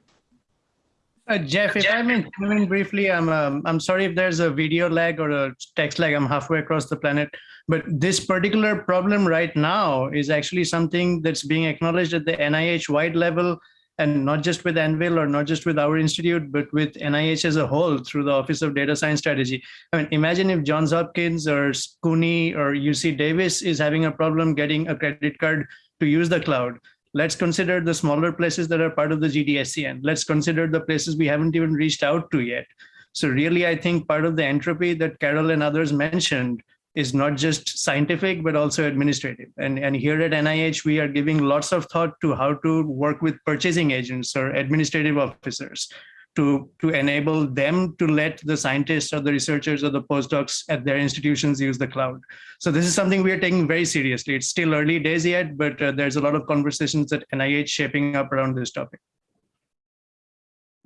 Speaker 13: Uh, Jeff, if I may come in briefly, I'm um, I'm sorry if there's a video lag or a text lag. I'm halfway across the planet, but this particular problem right now is actually something that's being acknowledged at the NIH wide level, and not just with Anvil or not just with our institute, but with NIH as a whole through the Office of Data Science Strategy. I mean, imagine if Johns Hopkins or SCUNY or UC Davis is having a problem getting a credit card to use the cloud let's consider the smaller places that are part of the GDSCN. Let's consider the places we haven't even reached out to yet. So really, I think part of the entropy that Carol and others mentioned is not just scientific, but also administrative. And, and here at NIH, we are giving lots of thought to how to work with purchasing agents or administrative officers to, to enable them to let the scientists or the researchers or the postdocs at their institutions use the cloud. So this is something we are taking very seriously. It's still early days yet, but uh, there's a lot of conversations at NIH shaping up around this topic.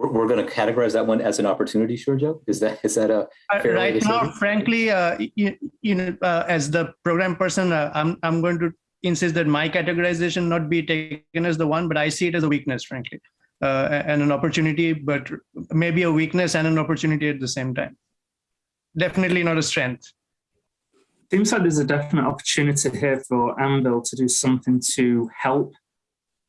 Speaker 1: We're, we're going to categorize that one as an opportunity, sure, Joe? Is that is that a
Speaker 13: uh, right now? Frankly, uh, you, you know, uh, as the program person, uh, I'm I'm going to insist that my categorization not be taken as the one, but I see it as a weakness, frankly uh, and an opportunity, but maybe a weakness and an opportunity at the same time. Definitely not a strength.
Speaker 8: Seems like there's a definite opportunity here for Anvil to do something to help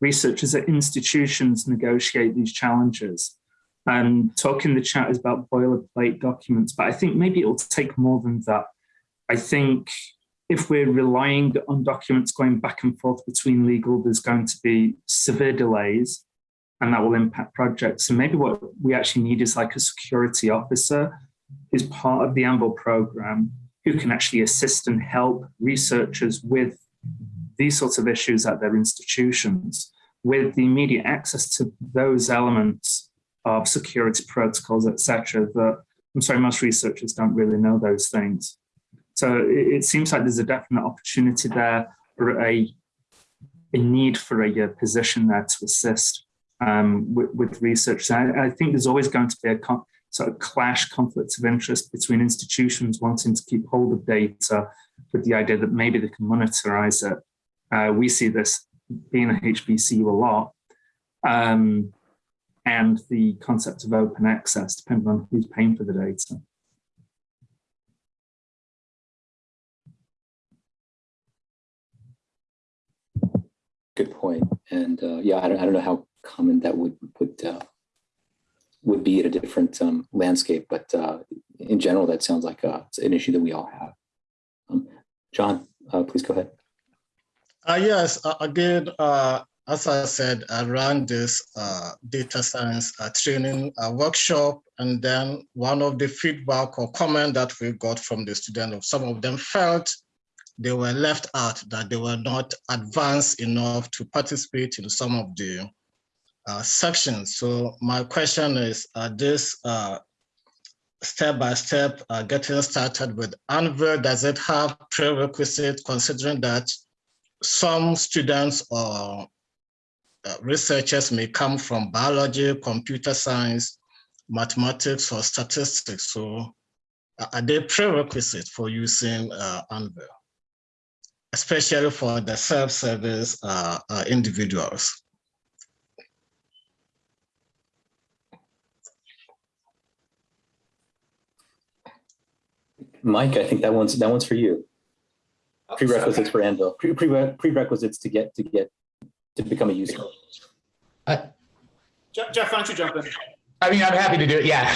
Speaker 8: researchers at institutions negotiate these challenges. And talk in the chat is about boilerplate documents, but I think maybe it'll take more than that. I think if we're relying on documents going back and forth between legal, there's going to be severe delays and that will impact projects. And maybe what we actually need is like a security officer who's part of the Anvil program who can actually assist and help researchers with these sorts of issues at their institutions with the immediate access to those elements of security protocols, etc. that I'm sorry, most researchers don't really know those things. So it, it seems like there's a definite opportunity there or a, a need for a, a position there to assist um, with, with, research. So I, I, think there's always going to be a sort of clash, conflicts of interest between institutions wanting to keep hold of data with the idea that maybe they can monetize it. Uh, we see this being a HBCU a lot. Um, and the concept of open access, depending on who's paying for the data.
Speaker 1: Good point. And uh, yeah, I don't, I don't know how common that would would uh, would be at a different um, landscape. But uh, in general, that sounds like uh, an issue that we all have. Um, John, uh, please go ahead.
Speaker 7: Uh, yes, uh, again, as I said, I ran this data science training workshop, and then one of the feedback or comment that we got from the students, some of them felt they were left out, that they were not advanced enough to participate in some of the uh, sections. So my question is, uh, this uh, step uh, getting started with Anvil, does it have prerequisite considering that some students or uh, Uh, researchers may come from biology, computer science, mathematics, or statistics. So uh, are they prerequisite for using uh, Anvil, especially for the self-service uh, individuals?
Speaker 1: Mike, I think that one's that one's for you. Oh, prerequisites for Anvil. Pre -pre prerequisites to get to get to become a user.
Speaker 14: Jeff, why don't you jump in?
Speaker 2: I mean, I'm happy to do it. Yeah.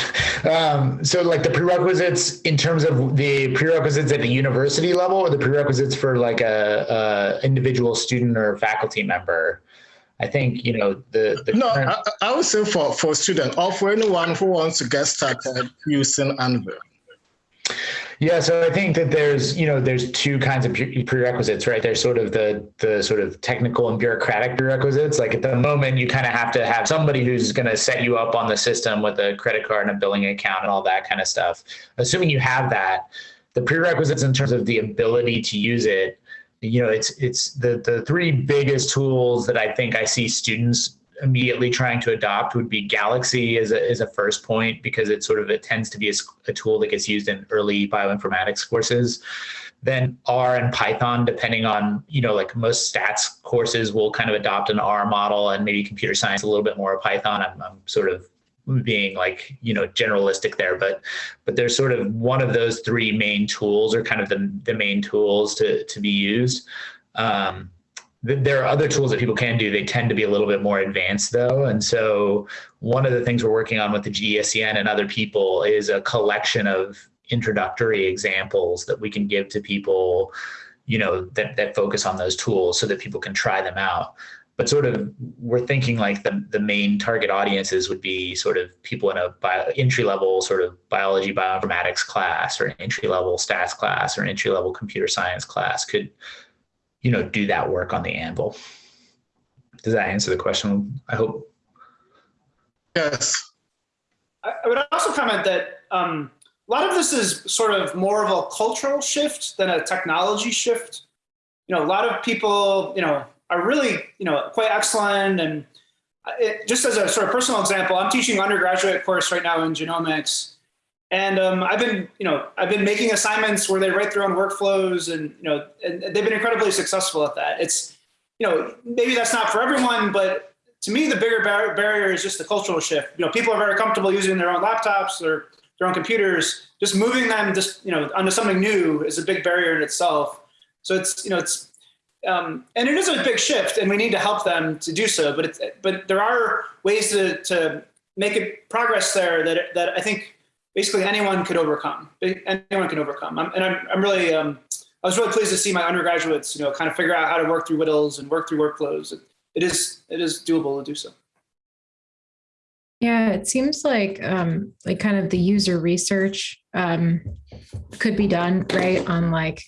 Speaker 2: Um, so, like the prerequisites in terms of the prerequisites at the university level, or the prerequisites for like a, a individual student or faculty member. I think you know the. the
Speaker 7: no, current... I, I, would say for for student or for anyone who wants to get started using Anvil.
Speaker 2: Yeah, so I think that there's, you know, there's two kinds of prerequisites, right? There's sort of the the sort of technical and bureaucratic prerequisites. Like at the moment, you kind of have to have somebody who's going to set you up on the system with a credit card and a billing account and all that kind of stuff. Assuming you have that, the prerequisites in terms of the ability to use it, you know, it's it's the the three biggest tools that I think I see students immediately trying to adopt would be Galaxy as a, as a first point because it sort of it tends to be a, a tool that gets used in early bioinformatics courses. Then R and Python, depending on, you know, like most stats courses will kind of adopt an R model and maybe computer science a little bit more of Python. I'm, I'm sort of being like you know generalistic there but but there's sort of one of those three main tools or kind of the, the main tools to to be used um, there are other tools that people can do. They tend to be a little bit more advanced though. And so one of the things we're working on with the GDSCN and other people is a collection of introductory examples that we can give to people, you know, that, that focus on those tools so that people can try them out. But sort of we're thinking like the, the main target audiences would be sort of people in a bio, entry level sort of biology bioinformatics class or an entry level stats class or an entry level computer science class could you know, do that work on the anvil. Does that answer the question? I hope.
Speaker 7: Yes.
Speaker 14: I, would also comment that um, a lot of this is sort of more of a cultural shift than a technology shift. You know, a lot of people, you know, are really, you know, quite excellent. And it, just as a sort of personal example, I'm teaching undergraduate course right now in genomics. And um, I've been, you know, I've been making assignments where they write their own workflows, and you know, and they've been incredibly successful at that. It's, you know, maybe that's not for everyone, but to me, the bigger bar barrier is just the cultural shift. You know, people are very comfortable using their own laptops or their own computers. Just moving them, just you know, onto something new is a big barrier in itself. So it's, you know, it's, um, and it is a big shift, and we need to help them to do so. But it's, but there are ways to to make it progress there that that I think basically anyone could overcome. Anyone can overcome. I'm, and I'm, I'm really, um, I was really pleased to see my undergraduates, you know, kind of figure out how to work through WDLs and work through workflows. It, it is, it is doable to do so.
Speaker 3: Yeah, it seems like um, like kind of the user research um, could be done right on like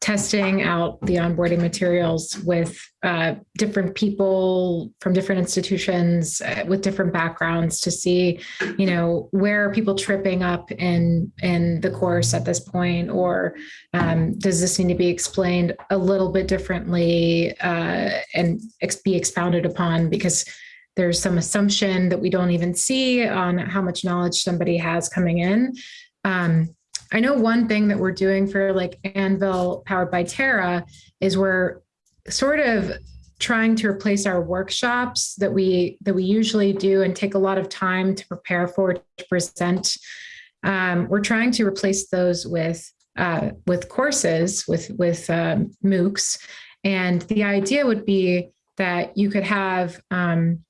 Speaker 3: testing out the onboarding materials with uh, different people from different institutions uh, with different backgrounds to see, you know, where are people tripping up in in the course at this point, or um, does this need to be explained a little bit differently uh, and ex be expounded upon because there's some assumption that we don't even see on how much knowledge somebody has coming in. Um, I know one thing that we're doing for like Anvil powered by Terra is we're sort of trying to replace our workshops that we that we usually do and take a lot of time to prepare for to present. Um, we're trying to replace those with uh, with courses with with um, MOOCs, and the idea would be that you could have um,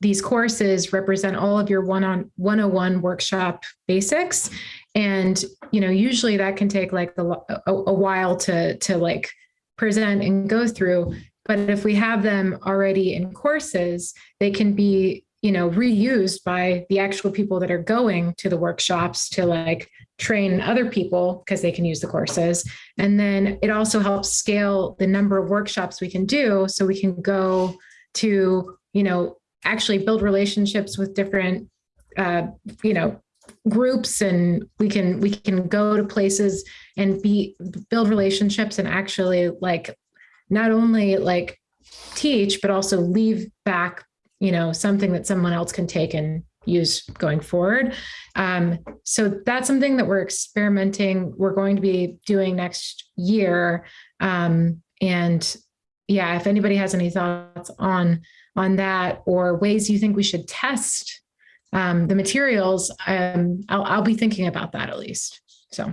Speaker 3: these courses represent all of your one on 101 workshop basics and you know usually that can take like a, a, a while to to like present and go through. But if we have them already in courses they can be you know reused by the actual people that are going to the workshops to like train other people because they can use the courses. And then it also helps scale the number of workshops we can do so we can go to you know actually build relationships with different uh, you know groups and we can we can go to places and be build relationships and actually like not only like teach but also leave back you know something that someone else can take and use going forward. Um, so that's something that we're experimenting we're going to be doing next year. Um, and yeah if anybody has any thoughts on on that or ways you think we should test um, the materials, um, I'll, I'll be thinking about that at least. So.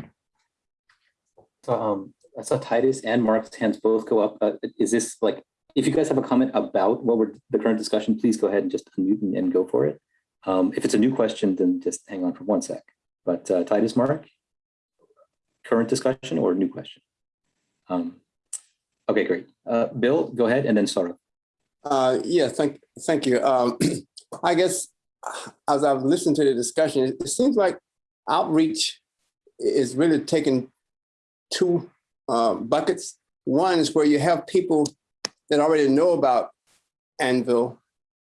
Speaker 1: So, um, I saw Titus and Mark's hands both go up. Uh, is this like, if you guys have a comment about what we're the current discussion, please go ahead and just unmute and, and go for it. Um, if it's a new question, then just hang on for one sec. But uh, Titus, Mark, current discussion or new question? Um, okay, great. Uh, Bill, go ahead and then Sora.
Speaker 6: Uh, yeah, thank, thank you. Um, I guess as I've listened to the discussion, it, it seems like outreach is really taking two uh, buckets. One is where you have people that already know about Anvil,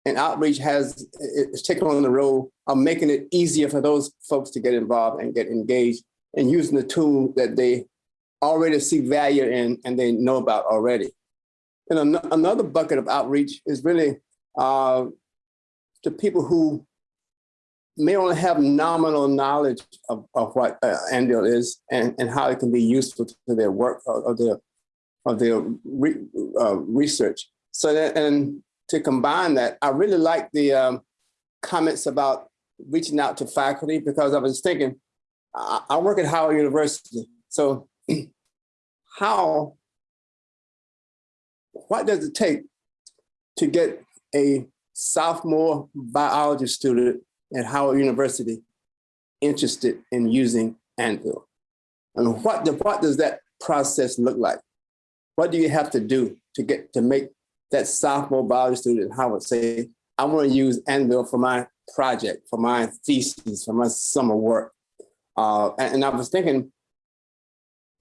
Speaker 6: and outreach has is taken on the role of making it easier for those folks to get involved and get engaged and using the tool that they already see value in and they know about already. And an another bucket of outreach is really uh, to people who may only have nominal knowledge of, of what uh, Anvil is and, and how it can be useful to their work or, or their, or their re, uh, research. So that, and to combine that, I really like the um, comments about reaching out to faculty because I was thinking, I, I work at Howard University. So how, what does it take to get a sophomore biology student at Howard University interested in using Anvil? And what, the, what does that process look like? What do you have to do to get to make that sophomore biology student at Howard say, I want to use Anvil for my project, for my thesis, for my summer work? Uh, and, and, I was thinking,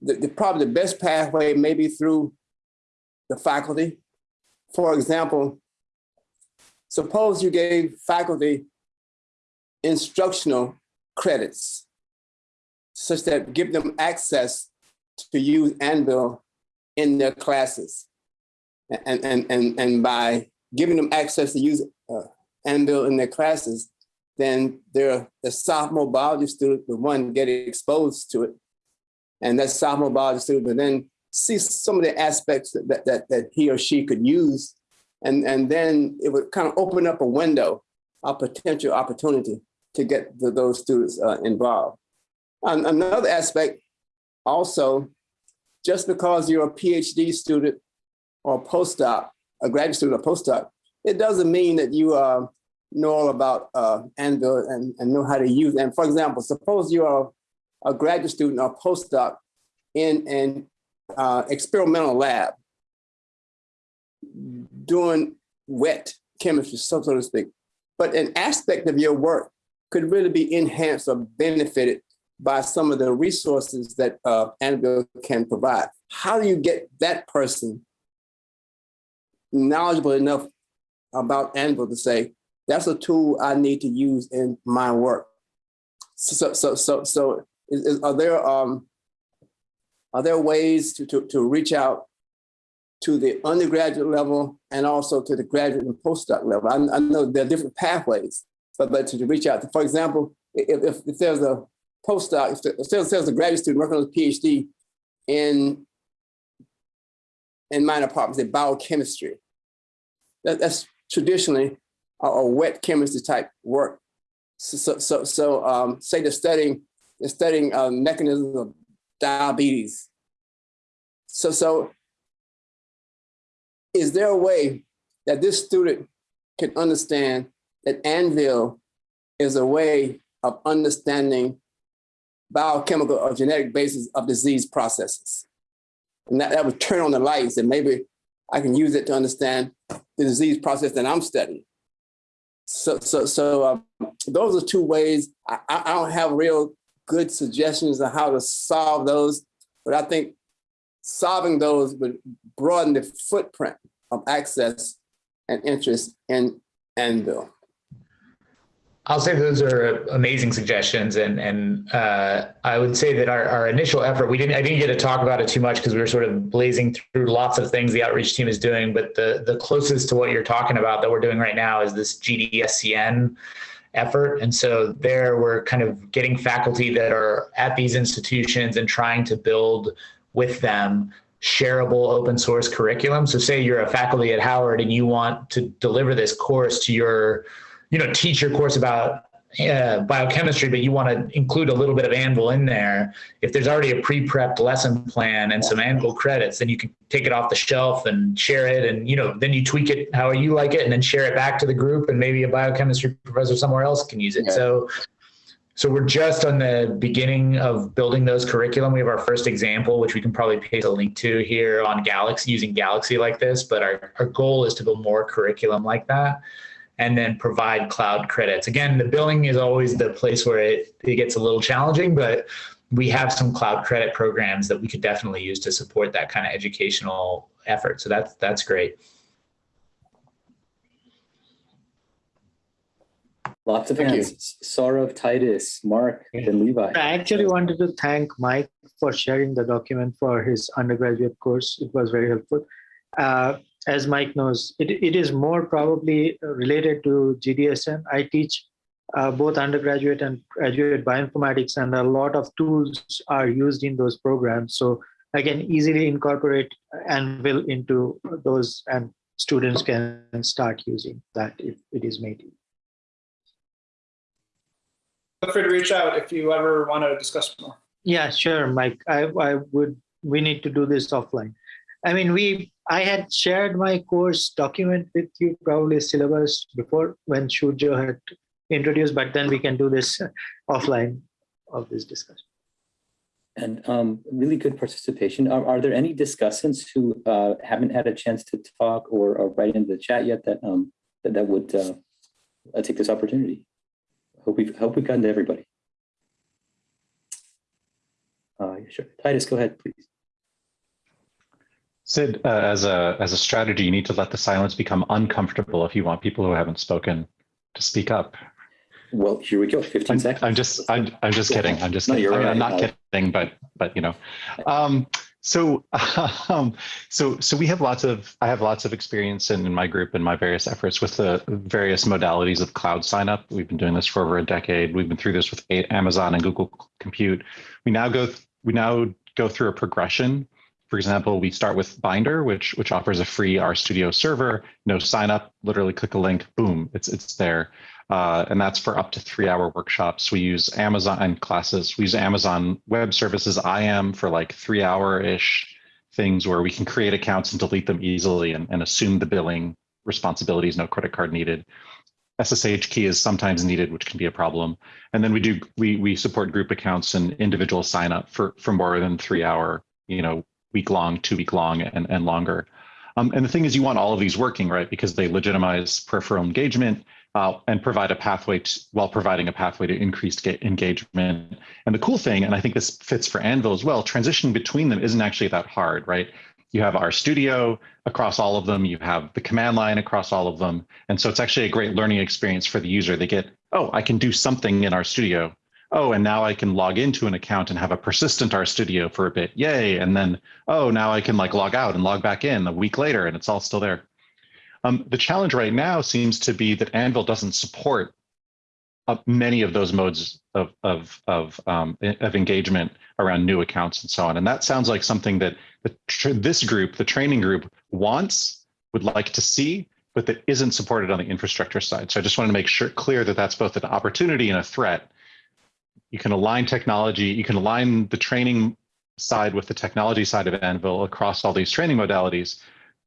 Speaker 6: the, the, probably the best pathway maybe through the faculty. For example, suppose you gave faculty instructional credits such that give them access to use Anvil in their classes. And, and, and, and by giving them access to use uh, Anvil in their classes, then they're the sophomore biology student the one getting exposed to it. And that sophomore biology student will then see some of the aspects that, that, that he or she could use. And, and then it would kind of open up a window, a potential opportunity to get the, those students uh, involved. And another aspect also, just because you're a PhD student or a postdoc, a graduate student or postdoc, it doesn't mean that you uh, know all about uh, Anvil and, and know how to use. And for example, suppose you are a graduate student or postdoc in an uh, experimental lab doing wet chemistry, so, so to speak. But an aspect of your work could really be enhanced or benefited by some of the resources that uh, Anvil can provide. How do you get that person knowledgeable enough about Anvil to say, that's a tool I need to use in my work. So, so, so, so is, is, are there um, are there ways to, to, to reach out to the undergraduate level and also to the graduate and postdoc level? I, I know there are different pathways, but, but to reach out, to, for example, if, if, there's a postdoc, if, if there's, a graduate student working on a PhD in, in minor departments in biochemistry, that, that's traditionally a, a, wet chemistry type work. So, so, so um, say they're studying, they're studying uh, mechanisms of diabetes. So, so is there a way that this student can understand that Anvil is a way of understanding biochemical or genetic basis of disease processes? And that, that would turn on the lights and maybe I can use it to understand the disease process that I'm studying. So, so, so um, those are two ways. I, I don't have real good suggestions on how to solve those, but I think solving those would broaden the footprint of access and interest in Anvil.
Speaker 2: I'll say those are amazing suggestions, and and uh, I would say that our, our initial effort we didn't I didn't get to talk about it too much because we were sort of blazing through lots of things the outreach team is doing, but the the closest to what you're talking about that we're doing right now is this GDSCN effort, and so there we're kind of getting faculty that are at these institutions and trying to build with them shareable open source curriculum. So say you're a faculty at Howard and you want to deliver this course to your you know, teach your course about uh, biochemistry, but you want to include a little bit of Anvil in there, if there's already a pre-prepped lesson plan and some Anvil credits, then you can take it off the shelf and share it. And, you know, then you tweak it how you like it and then share it back to the group and maybe a biochemistry professor somewhere else can use it.
Speaker 6: Yeah.
Speaker 2: So, so we're just on the beginning of building those curriculum. We have our first example, which we can probably paste a link to here on Galaxy using Galaxy like this. But our, our goal is to build more curriculum like that and then provide cloud credits. Again, the billing is always the place where it, it gets a little challenging, but we have some cloud credit programs that we could definitely use to support that kind of educational effort. So that's that's great.
Speaker 1: Lots of
Speaker 6: Thank you.
Speaker 1: hands. Saurav, Titus, Mark, and Levi.
Speaker 11: I actually wanted to thank Mike for sharing the document for his undergraduate course. It was very helpful. Uh, as Mike knows, it, it is more probably related to GDSCN. I teach uh, both undergraduate and graduate bioinformatics, and a lot of tools are used in those programs. So I can easily incorporate Anvil into those, and students can start using that if it is made.
Speaker 14: Feel free to reach out if you ever want to discuss more.
Speaker 11: Yeah, sure, Mike. I, I would, we need to do this offline. I mean, we, I had shared my course document with you, probably syllabus before when Shujo had introduced, but then we can do this offline of this discussion.
Speaker 1: And um, really good participation. Are, are there any discussants who uh, haven't had a chance to talk or, or write into the chat yet that um, that, that would uh, uh, take this opportunity? Hope we've hope we've gotten to everybody. Uh, sure. Titus, go ahead, please.
Speaker 15: Sid, uh, as a as a strategy, you need to let the silence become uncomfortable if you want people who haven't spoken to speak up.
Speaker 1: Well, here we go. 15
Speaker 15: I'm,
Speaker 1: seconds.
Speaker 15: I'm just I'm I'm just kidding. I'm just
Speaker 1: No,
Speaker 15: kidding.
Speaker 1: you're
Speaker 15: I mean,
Speaker 1: right.
Speaker 15: not
Speaker 1: Uh,
Speaker 15: kidding, but but you know. Um, so um, so so we have lots of I have lots of experience in, in my group and my various efforts with the various modalities of cloud sign up. We've been doing this for over a decade. We've been through this with Amazon and Google Compute. We now go we now go through a progression. For example, we start with Binder, which which offers a free RStudio server, no sign up, literally click a link, boom, it's it's there. Uh, and that's for up to three hour workshops. We use Amazon classes. We use Amazon Web Services IAM for like three hour ish things where we can create accounts and delete them easily and, and assume the billing responsibilities, no credit card needed. SSH key is sometimes needed, which can be a problem. And then we do we we support group accounts and individual sign up for for more than three hour, you know, week long, two week long, and and longer. Um, and the thing is, you want all of these working, right? Because they legitimize peripheral engagement uh, and provide a pathway to, while providing a pathway to increased ga- engagement. And the cool thing, and I think this fits for Anvil as well, transition between them isn't actually that hard, right? You have RStudio across all of them. You have the command line across all of them. And so it's actually a great learning experience for the user. They get, oh, I can do something in RStudio. Oh, and now I can log into an account and have a persistent RStudio for a bit. Yay. And then, oh, now I can like log out and log back in a week later and it's all still there. Um, the challenge right now seems to be that Anvil doesn't support uh, many of those modes of, of, of, um, of engagement around new accounts and so on. And that sounds like something that this group, the training group, wants, would like to see, but that isn't supported on the infrastructure side. So I just want to make sure clear that that's both an opportunity and a threat. You can align technology, you can align the training side with the technology side of Anvil across all these training modalities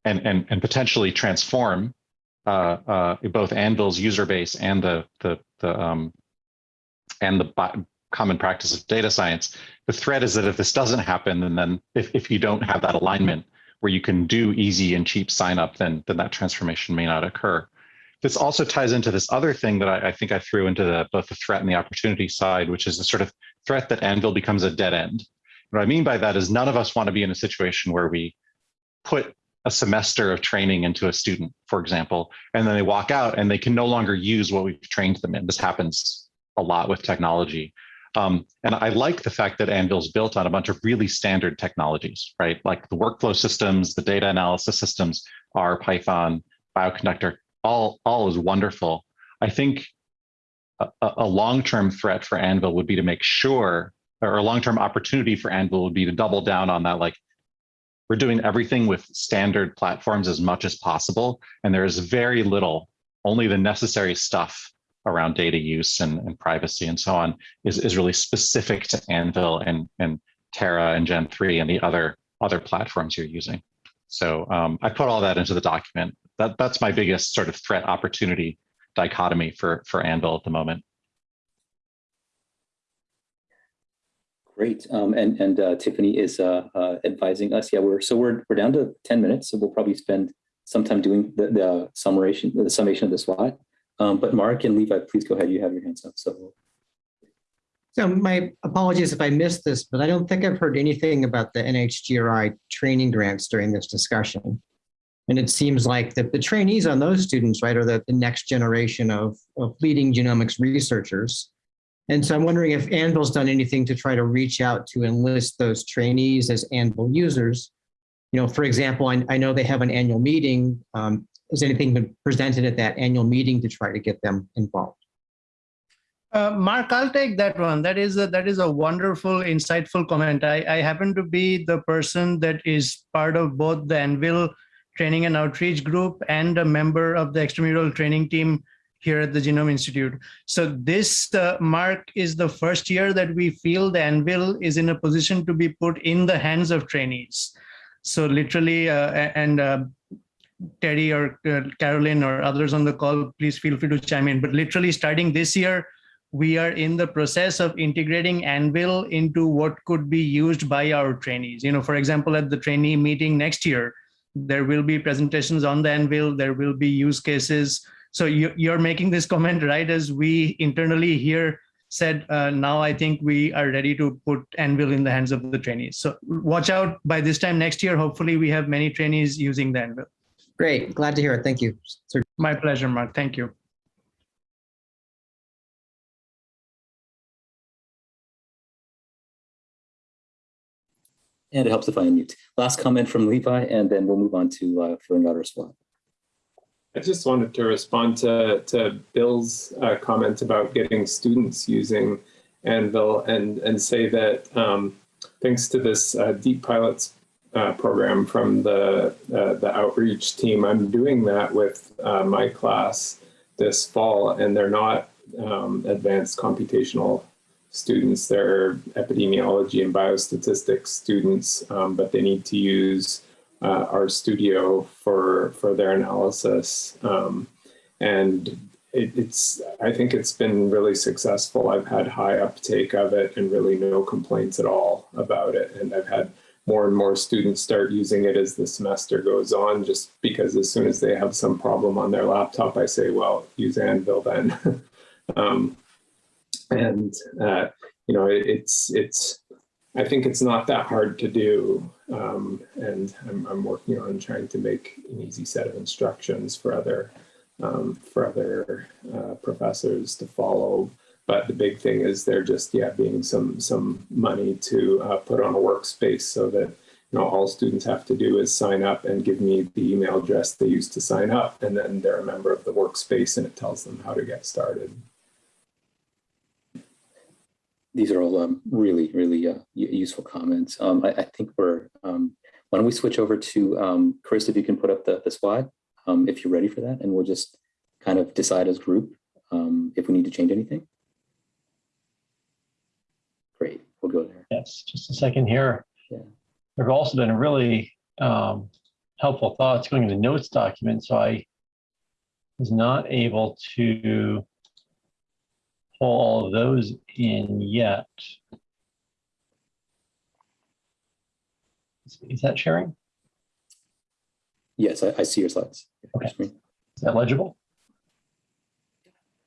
Speaker 15: and, and, and potentially transform uh, uh, both Anvil's user base and the, the, the, um, and the common practice of data science. The threat is that if this doesn't happen, and then if, if you don't have that alignment where you can do easy and cheap sign up, then, then that transformation may not occur. This also ties into this other thing that I, I think I threw into the, both the threat and the opportunity side, which is the sort of threat that Anvil becomes a dead end. What I mean by that is none of us want to be in a situation where we put a semester of training into a student, for example, and then they walk out and they can no longer use what we've trained them in. This happens a lot with technology. Um, and I like the fact that Anvil's built on a bunch of really standard technologies, right? Like the workflow systems, the data analysis systems, R, Python, Bioconductor, all, all is wonderful. I think a, a long-term threat for Anvil would be to make sure, or a long-term opportunity for Anvil would be to double down on that, like we're doing everything with standard platforms as much as possible. And there is very little, only the necessary stuff around data use and, and privacy and so on is, is really specific to Anvil and, and Terra and Gen 3 and the other, other platforms you're using. So um, I put all that into the document. That, that's my biggest sort of threat opportunity dichotomy for, for Anvil at the moment.
Speaker 1: Great. Um, and and uh, Tiffany is uh, uh, advising us. Yeah, we're so we're we're down to 10 minutes, so we'll probably spend some time doing the, the summation, the summation of the slide. Um, but Mark and Levi, please go ahead. You have your hands up. So
Speaker 16: So my apologies if I missed this, but I don't think I've heard anything about the NHGRI training grants during this discussion. And it seems like the, the trainees on those students, right, are the, the next generation of, of leading genomics researchers. And so I'm wondering if Anvil's done anything to try to reach out to enlist those trainees as Anvil users. You know, for example, I, I know they have an annual meeting. Um, has anything been presented at that annual meeting to try to get them involved?
Speaker 13: Uh, Mark, I'll take that one. That is a, that is a wonderful, insightful comment. I, I happen to be the person that is part of both the Anvil training and outreach group and a member of the extramural training team here at the Genome Institute. So this, uh, Mark, is the first year that we feel the Anvil is in a position to be put in the hands of trainees. So literally, uh, and uh, Terry or uh, Carolyn or others on the call, please feel free to chime in. But literally starting this year, we are in the process of integrating Anvil into what could be used by our trainees. You know, for example, at the trainee meeting next year, there will be presentations on the Anvil, there will be use cases. So you, you're making this comment right as we internally here said, uh, now I think we are ready to put Anvil in the hands of the trainees. So watch out by this time next year, hopefully we have many trainees using the Anvil.
Speaker 16: Great, glad to hear it. Thank you. Sir.
Speaker 13: My pleasure, Mark. Thank you.
Speaker 1: and it helps if I unmute. Last comment from Levi, and then we'll move on to uh, filling out our slide.
Speaker 12: I just wanted to respond to, to Bill's uh, comment about getting students using Anvil and, and say that um, thanks to this uh, Deep Pilots uh, program from the, uh, the outreach team, I'm doing that with uh, my class this fall, and they're not um, advanced computational students. They're epidemiology and biostatistics students, um, but they need to use uh, studio for for their analysis. Um, and it, it's I think it's been really successful. I've had high uptake of it and really no complaints at all about it. And I've had more and more students start using it as the semester goes on, just because as soon as they have some problem on their laptop, I say, well, use Anvil then. um, and uh, you know it, it's it's I think it's not that hard to do, um, and I'm, I'm working on trying to make an easy set of instructions for other um, for other uh, professors to follow. But the big thing is there just yeah being some some money to uh, put on a workspace so that you know all students have to do is sign up and give me the email address they used to sign up, and then they're a member of the workspace, and it tells them how to get started
Speaker 1: these are all um, really, really uh, useful comments. Um, I, I, think we're, um, why don't we switch over to um, Chris, if you can put up the, the slide, um, if you're ready for that, and we'll just kind of decide as group um, if we need to change anything. Great, we'll go there.
Speaker 4: Yes, just a second here.
Speaker 1: Yeah.
Speaker 4: There have also been really helpful thoughts going in the notes document, so I was not able to all of those in yet. Is that sharing?
Speaker 1: Yes, I, I see your slides.
Speaker 4: Okay. Is that legible?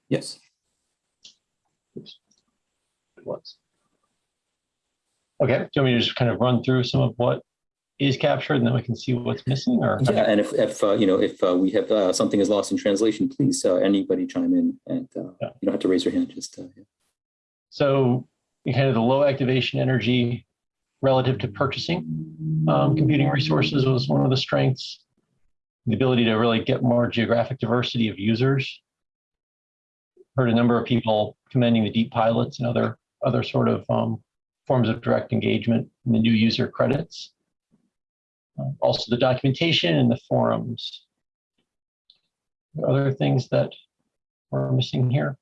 Speaker 1: Yes.
Speaker 4: Oops. It was. Okay, do you want me to just kind of run through some of what is captured and then we can see what's missing or
Speaker 1: yeah and if, if uh, you know if uh, we have uh, something is lost in translation please uh, anybody chime in and uh, yeah. you don't have to raise your hand just uh, yeah.
Speaker 4: so kind of the low activation energy relative to purchasing um, computing resources was one of the strengths the ability to really get more geographic diversity of users heard a number of people commending the deep pilots and other other sort of um, forms of direct engagement in the new user credits also the documentation and the forums. Are other things that we're missing here?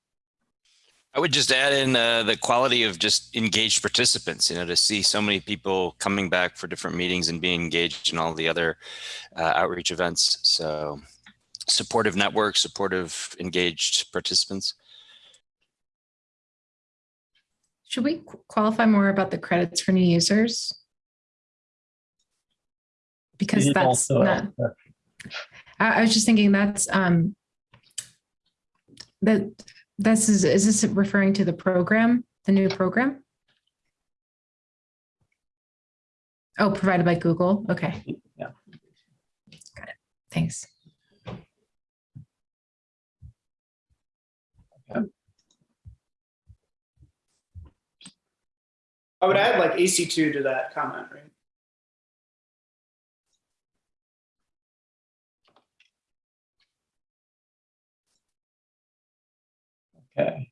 Speaker 5: I would just add in uh, the quality of just engaged participants, you know, to see so many people coming back for different meetings and being engaged in all the other uh, outreach events. So supportive network, supportive engaged participants.
Speaker 3: Should we qualify more about the credits for new users? Because
Speaker 4: It is
Speaker 3: that's
Speaker 4: also,
Speaker 3: not, I, I was just thinking that's, um, that, this is, is this referring to the program, the new program? Oh, provided by Google. Okay.
Speaker 4: Yeah.
Speaker 3: Got it. Thanks.
Speaker 14: I would add like AC2 to that comment, right?
Speaker 4: Okay.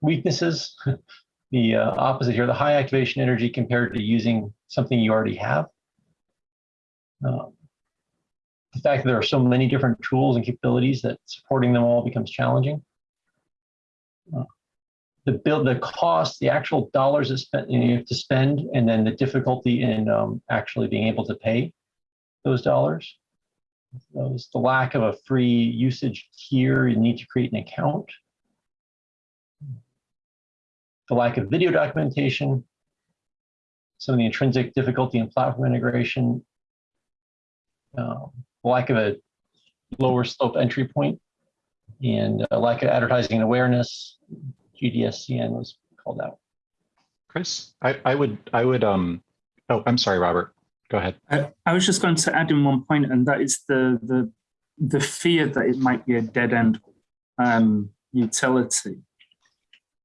Speaker 4: Weaknesses, the uh, opposite here, the high activation energy compared to using something you already have. Um, the fact that there are so many different tools and capabilities that supporting them all becomes challenging. Uh, the build, the cost, the actual dollars that spent, you have to spend, and then the difficulty in um, actually being able to pay those dollars. Those, the lack of a free usage tier, you need to create an account the lack of video documentation, some of the intrinsic difficulty in platform integration, um, lack of a lower slope entry point, and a lack of advertising awareness. GDSCN was called out.
Speaker 15: Chris, I, I would, I would, um, oh, I'm sorry, Robert. Go ahead.
Speaker 8: I, I was just going to add in one point, and that is the the the fear that it might be a dead end um, utility.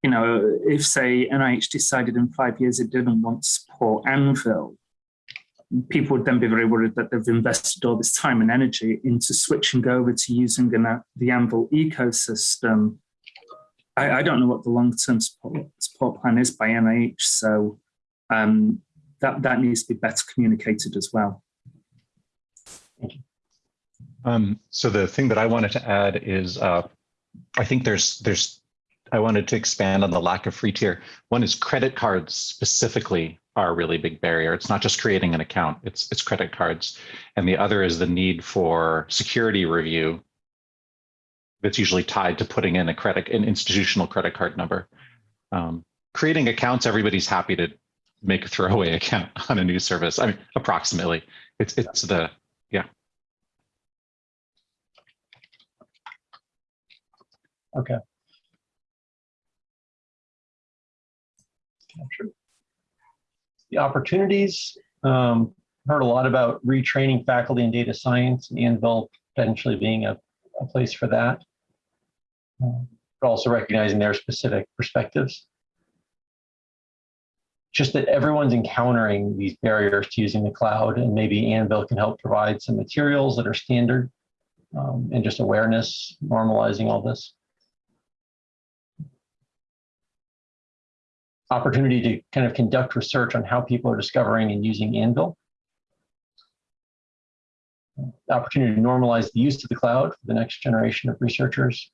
Speaker 8: You know, if say NIH decided in five years it didn't want to support Anvil, people would then be very worried that they've invested all this time and energy into switching over to using an, the Anvil ecosystem. I, I don't know what the long-term support, support plan is by NIH, so um, that, that needs to be better communicated as well.
Speaker 15: Um, so the thing that I wanted to add is, uh, I think there's there's I wanted to expand on the lack of free tier. One is credit cards specifically are a really big barrier. It's not just creating an account; it's it's credit cards, and the other is the need for security review. That's usually tied to putting in a credit an institutional credit card number. Um, creating accounts, everybody's happy to make a throwaway account on a new service. I mean, approximately. It's it's the yeah.
Speaker 4: Okay. The opportunities, um, heard a lot about retraining faculty in data science and Anvil potentially being a, a place for that. Um, but also recognizing their specific perspectives. Just that everyone's encountering these barriers to using the cloud and maybe Anvil can help provide some materials that are standard um, and just awareness, normalizing all this. Opportunity to kind of conduct research on how people are discovering and using Anvil. Opportunity to normalize the use of the cloud for the next generation of researchers.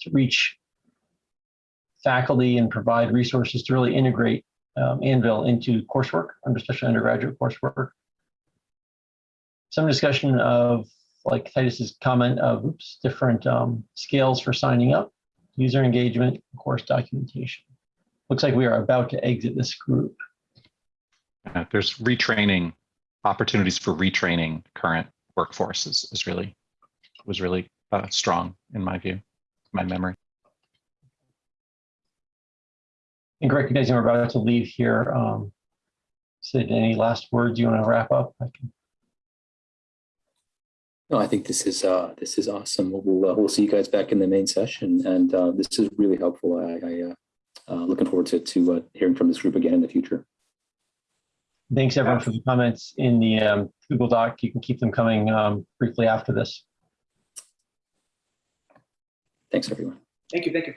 Speaker 4: To reach faculty and provide resources to really integrate um, Anvil into coursework, especially undergraduate coursework. Some discussion of, like Titus's comment of oops, different um, scales for signing up, user engagement, course documentation looks like we are about to exit this group.
Speaker 15: Uh, there's retraining opportunities for retraining current workforce is, is really was really uh, strong in my view, my memory.
Speaker 4: And recognizing we're about to leave here, um, Sid, any last words you want to wrap up? I can...
Speaker 1: No, I think this is uh, this is awesome. We'll uh, we'll see you guys back in the main session, and uh, this is really helpful. I, I uh, looking forward to, to uh, hearing from this group again in the future.
Speaker 4: Thanks everyone for the comments in the um, Google Doc. You can keep them coming um, briefly after this.
Speaker 1: Thanks everyone.
Speaker 14: Thank you. Thank you.